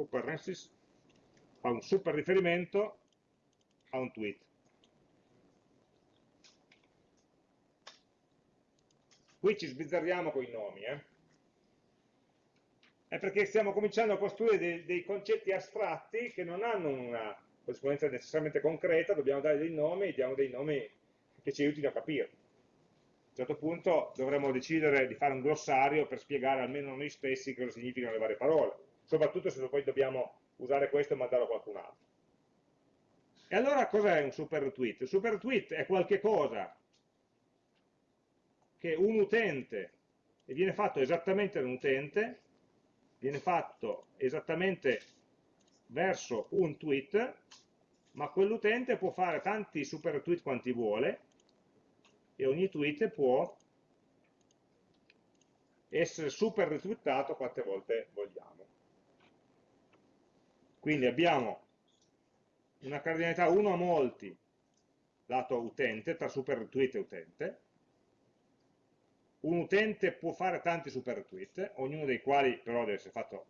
RESIS fa un super riferimento a un tweet. Qui ci sbizzarriamo con i nomi, eh? È perché stiamo cominciando a costruire dei, dei concetti astratti che non hanno una corrispondenza necessariamente concreta, dobbiamo dare dei nomi e diamo dei nomi che ci aiutino a capire. A un certo punto dovremo decidere di fare un glossario per spiegare almeno noi stessi cosa significano le varie parole, soprattutto se poi dobbiamo usare questo e mandarlo a qualcun altro. E allora cos'è un super retweet? Il super retweet è qualche cosa che un utente, e viene fatto esattamente da un utente, viene fatto esattamente verso un tweet, ma quell'utente può fare tanti super retweet quanti vuole, e ogni tweet può essere super retweetato quante volte vogliamo. Quindi abbiamo una cardinalità 1 a molti lato utente, tra super retweet e utente. Un utente può fare tanti super retweet, ognuno dei quali però deve essere fatto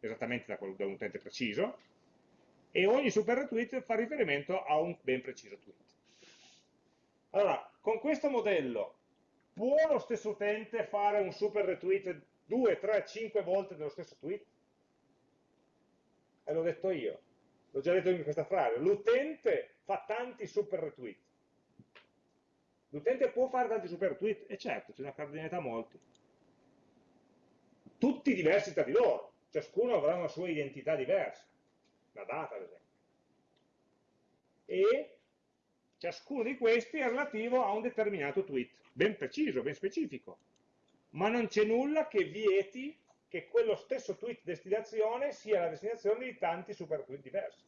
esattamente da, da un utente preciso, e ogni super retweet fa riferimento a un ben preciso tweet. Allora, con questo modello può lo stesso utente fare un super retweet 2, 3, 5 volte dello stesso tweet? E l'ho detto io, l'ho già detto in questa frase, l'utente fa tanti super retweet. L'utente può fare tanti super retweet? E certo, c'è una cardinalità molti. Tutti diversi tra di loro, ciascuno avrà una sua identità diversa, la data ad esempio. E Ciascuno di questi è relativo a un determinato tweet, ben preciso, ben specifico, ma non c'è nulla che vieti che quello stesso tweet destinazione sia la destinazione di tanti super tweet diversi.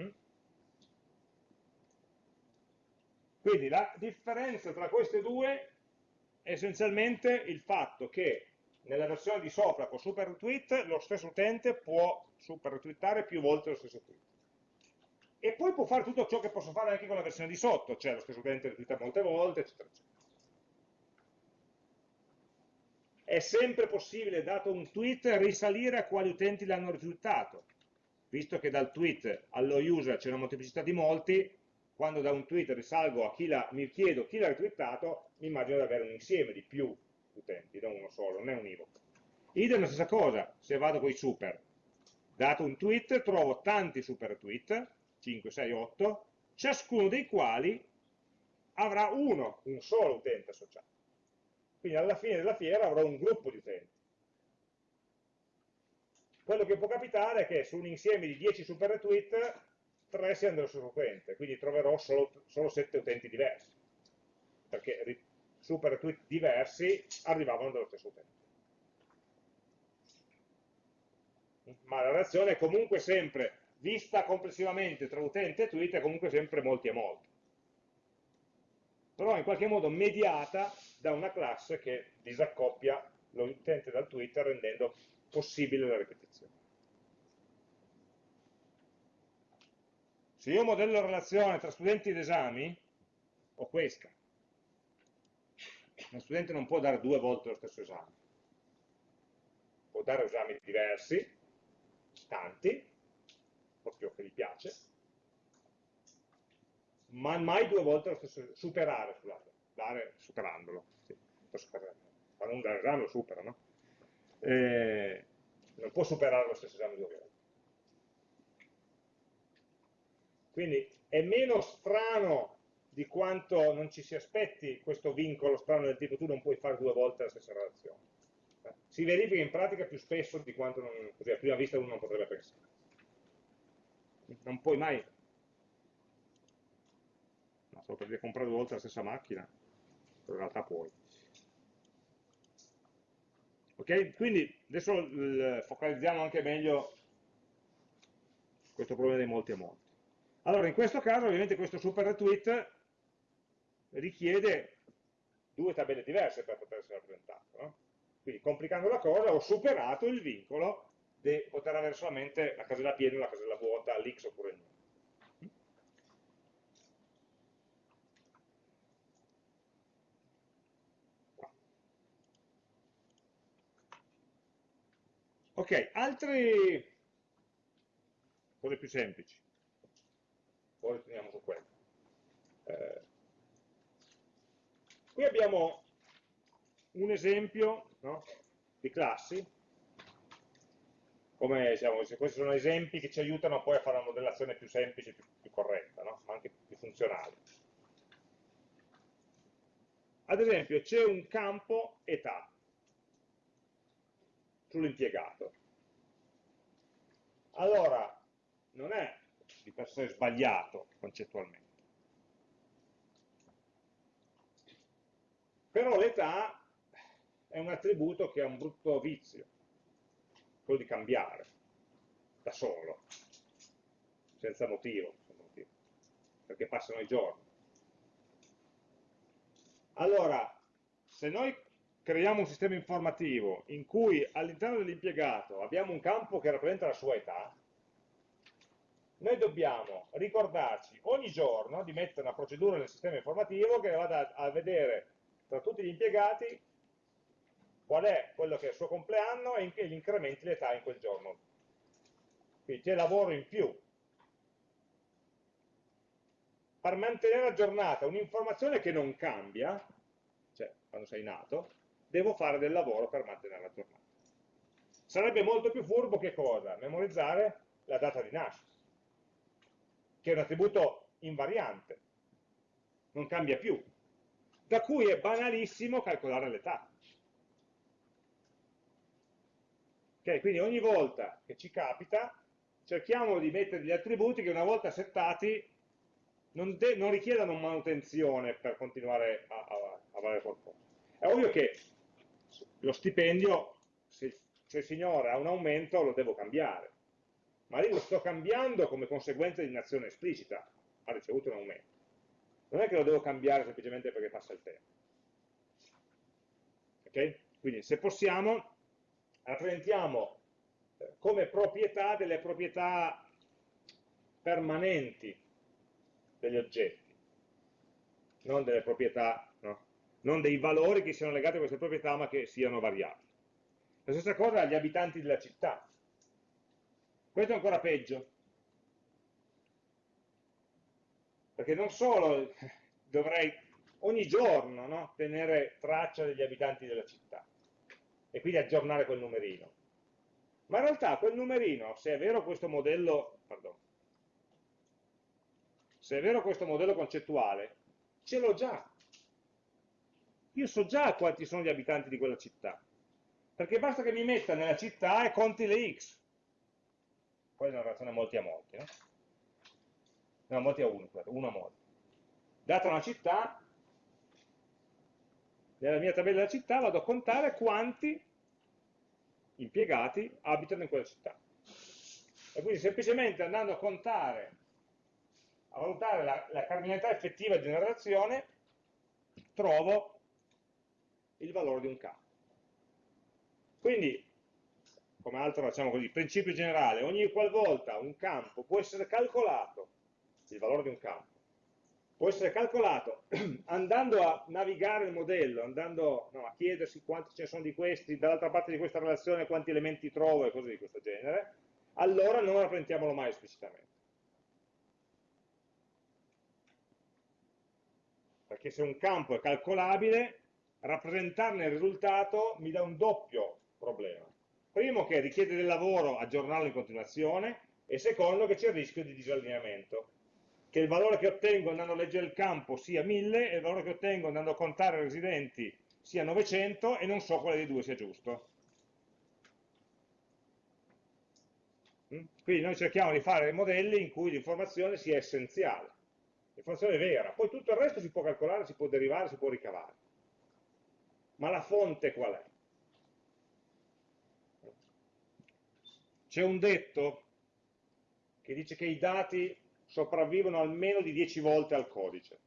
Mm? Quindi la differenza tra queste due è essenzialmente il fatto che nella versione di sopra con super retweet lo stesso utente può super retweetare più volte lo stesso tweet. E poi può fare tutto ciò che posso fare anche con la versione di sotto, cioè lo stesso utente retweeta molte volte, eccetera, eccetera. È sempre possibile, dato un tweet, risalire a quali utenti l'hanno retweetato. Visto che dal tweet allo user c'è una molteplicità di molti, quando da un tweet risalgo a chi la, mi chiedo chi l'ha retweetato, mi immagino di avere un insieme di più utenti, non uno solo, non è univoco. Idem la stessa cosa, se vado con i super. Dato un tweet, trovo tanti super tweet, 5, 6, 8, ciascuno dei quali avrà uno, un solo utente associato. Quindi alla fine della fiera avrò un gruppo di utenti. Quello che può capitare è che su un insieme di 10 super retweet, 3 siano dello stesso utente, quindi troverò solo, solo 7 utenti diversi. Perché super tweet diversi arrivavano dallo stesso utente. Ma la relazione è comunque sempre, vista complessivamente tra utente e tweet, è comunque sempre molti e molti. Però in qualche modo mediata da una classe che disaccoppia l'utente dal tweet rendendo possibile la ripetizione. Se io modello la relazione tra studenti ed esami, ho questa uno studente non può dare due volte lo stesso esame, può dare esami diversi, tanti, proprio che gli piace, ma mai due volte lo stesso, superare, scusate, dare superandolo, sì, quando un dare esame lo supera, no? Eh, non può superare lo stesso esame due volte. Quindi è meno strano di quanto non ci si aspetti questo vincolo strano del tipo tu non puoi fare due volte la stessa relazione. Si verifica in pratica più spesso di quanto non, così a prima vista uno non potrebbe pensare. Non puoi mai, no, solo per dire comprare due volte la stessa macchina, in realtà puoi. Ok? Quindi adesso focalizziamo anche meglio questo problema dei molti a molti. Allora, in questo caso, ovviamente, questo super retweet richiede due tabelle diverse per poter essere rappresentato. No? Quindi complicando la cosa ho superato il vincolo di poter avere solamente la casella piena la casella vuota, l'x oppure il no. Ok, altre cose più semplici. Poi torniamo su quello. Eh, Qui abbiamo un esempio no, di classi, come diciamo, questi sono esempi che ci aiutano poi a fare una modellazione più semplice, più, più corretta, no? ma anche più funzionale. Ad esempio c'è un campo età sull'impiegato. Allora, non è di per sé sbagliato concettualmente. Però l'età è un attributo che ha un brutto vizio, quello di cambiare, da solo, senza motivo, perché passano i giorni. Allora, se noi creiamo un sistema informativo in cui all'interno dell'impiegato abbiamo un campo che rappresenta la sua età, noi dobbiamo ricordarci ogni giorno di mettere una procedura nel sistema informativo che vada a vedere tra tutti gli impiegati qual è quello che è il suo compleanno e gli incrementi l'età in quel giorno. Quindi c'è lavoro in più. Per mantenere aggiornata un'informazione che non cambia, cioè quando sei nato, devo fare del lavoro per mantenerla aggiornata. Sarebbe molto più furbo che cosa? Memorizzare la data di nascita che è un attributo invariante, non cambia più, da cui è banalissimo calcolare l'età. Okay, quindi ogni volta che ci capita cerchiamo di mettere degli attributi che una volta settati non, non richiedano manutenzione per continuare a, a, a valere qualcosa. È ovvio che lo stipendio, se, se il signore ha un aumento, lo devo cambiare ma lì lo sto cambiando come conseguenza di un'azione esplicita, ha ricevuto un aumento. Non è che lo devo cambiare semplicemente perché passa il tempo. Ok? Quindi se possiamo, rappresentiamo eh, come proprietà delle proprietà permanenti degli oggetti, non delle proprietà, no? non dei valori che siano legati a queste proprietà ma che siano variabili. La stessa cosa agli abitanti della città. Questo è ancora peggio. Perché non solo dovrei ogni giorno no, tenere traccia degli abitanti della città e quindi aggiornare quel numerino, ma in realtà quel numerino, se è vero questo modello, pardon, se è vero questo modello concettuale, ce l'ho già. Io so già quanti sono gli abitanti di quella città, perché basta che mi metta nella città e conti le x poi è una relazione molti a molti, no? No, molti a uno, uno a molti. Data una città, nella mia tabella della città vado a contare quanti impiegati abitano in quella città. E quindi semplicemente andando a contare, a valutare la, la cardinalità effettiva di una relazione, trovo il valore di un campo. Quindi come altro facciamo così, principio generale, ogni qualvolta un campo può essere calcolato, il valore di un campo, può essere calcolato andando a navigare il modello, andando no, a chiedersi quanti ce ne sono di questi, dall'altra parte di questa relazione quanti elementi trovo e cose di questo genere, allora non rappresentiamolo mai esplicitamente. Perché se un campo è calcolabile, rappresentarne il risultato mi dà un doppio problema Primo che richiede del lavoro aggiornarlo in continuazione e secondo che c'è il rischio di disallineamento, che il valore che ottengo andando a leggere il campo sia 1000 e il valore che ottengo andando a contare i residenti sia 900 e non so quale dei due sia giusto. Mm? Quindi noi cerchiamo di fare modelli in cui l'informazione sia essenziale, l'informazione vera, poi tutto il resto si può calcolare, si può derivare, si può ricavare. Ma la fonte qual è? C'è un detto che dice che i dati sopravvivono almeno di 10 volte al codice.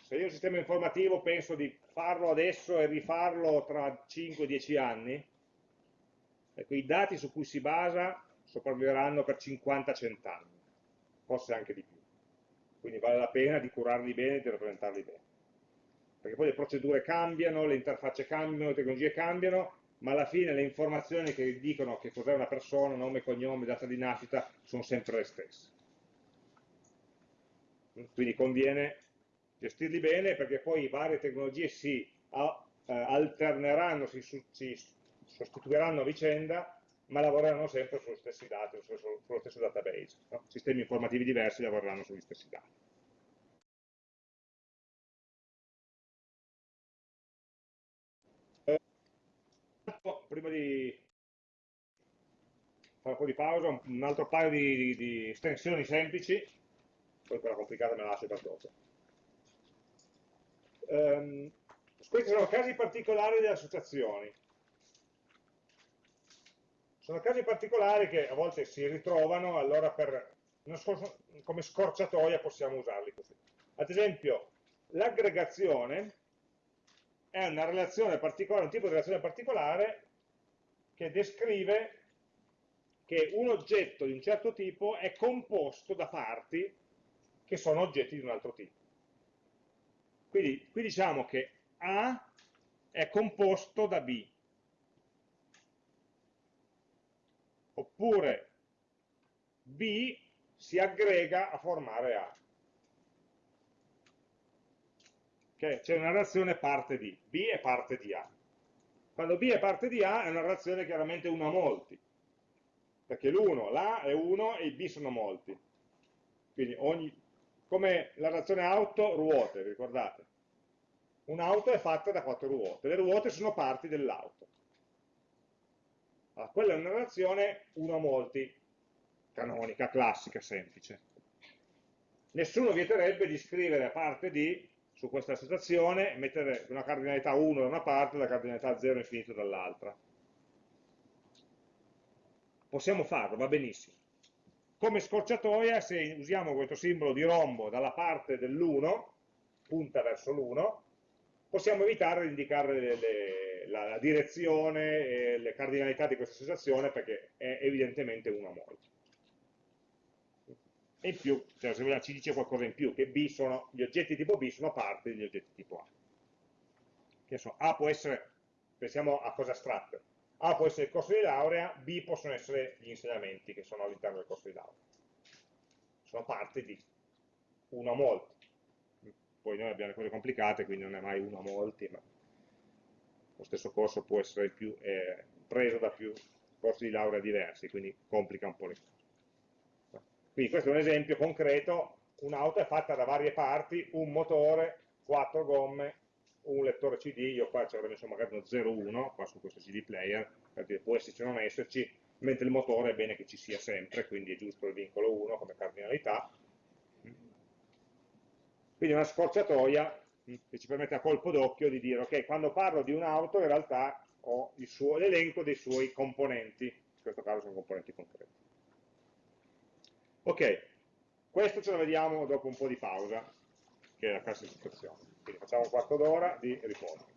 Se io un sistema informativo penso di farlo adesso e rifarlo tra 5-10 anni, ecco, i dati su cui si basa sopravviveranno per 50-100 anni, forse anche di più. Quindi vale la pena di curarli bene e di rappresentarli bene. Perché poi le procedure cambiano, le interfacce cambiano, le tecnologie cambiano ma alla fine le informazioni che dicono che cos'è una persona, nome, cognome, data di nascita, sono sempre le stesse. Quindi conviene gestirli bene perché poi varie tecnologie si eh, alterneranno, si, sostituiranno a vicenda, ma lavoreranno sempre sugli stessi dati, sullo stesso database. No? Sistemi informativi diversi lavoreranno sugli stessi dati. Prima di fare un po' di pausa, un altro paio di, di, di estensioni semplici, poi quella complicata me la lascio per dopo. Um, questi sono casi particolari delle associazioni. Sono casi particolari che a volte si ritrovano, allora per, come scorciatoia possiamo usarli così. Ad esempio, l'aggregazione è una relazione particolare, un tipo di relazione particolare che descrive che un oggetto di un certo tipo è composto da parti che sono oggetti di un altro tipo. Quindi qui diciamo che a è composto da B. Oppure B si aggrega a formare A. C'è una relazione parte di. B è parte di A. Quando B è parte di A è una relazione chiaramente 1 a molti, perché l'1, l'A è 1 e i B sono molti. Quindi ogni, come la relazione auto, ruote, ricordate? Un'auto è fatta da quattro ruote, le ruote sono parti dell'auto. Allora, quella è una relazione uno a molti, canonica, classica, semplice. Nessuno vieterebbe di scrivere a parte di, su questa associazione, mettere una cardinalità 1 da una parte e la cardinalità 0 infinito dall'altra. Possiamo farlo, va benissimo. Come scorciatoia, se usiamo questo simbolo di rombo dalla parte dell'1, punta verso l'1, possiamo evitare di indicare le, le, la, la, direzione e le cardinalità di questa associazione perché è evidentemente una a molto. E in più, cioè, se ci dice qualcosa in più, che B sono, gli oggetti tipo B sono parte degli oggetti tipo A. Che so, A può essere, pensiamo a cose astratte, A può essere il corso di laurea, B possono essere gli insegnamenti che sono all'interno del corso di laurea. Sono parte di uno a molti poi noi abbiamo le cose complicate, quindi non è mai uno a molti, ma lo stesso corso può essere più, eh, preso da più corsi di laurea diversi, quindi complica un po' le cose. Quindi questo è un esempio concreto, un'auto è fatta da varie parti, un motore, quattro gomme, un lettore CD, io qua ci avrei messo magari uno 0,1, qua su questo CD player, per dire può esserci o non esserci, mentre il motore è bene che ci sia sempre, quindi è giusto il vincolo 1 come cardinalità, quindi una scorciatoia che ci permette a colpo d'occhio di dire, ok, quando parlo di un'auto in realtà ho l'elenco dei suoi componenti, in questo caso sono componenti concreti. Ok, questo ce lo vediamo dopo un po' di pausa, che è la classificazione. Quindi facciamo un quarto d'ora di riposo.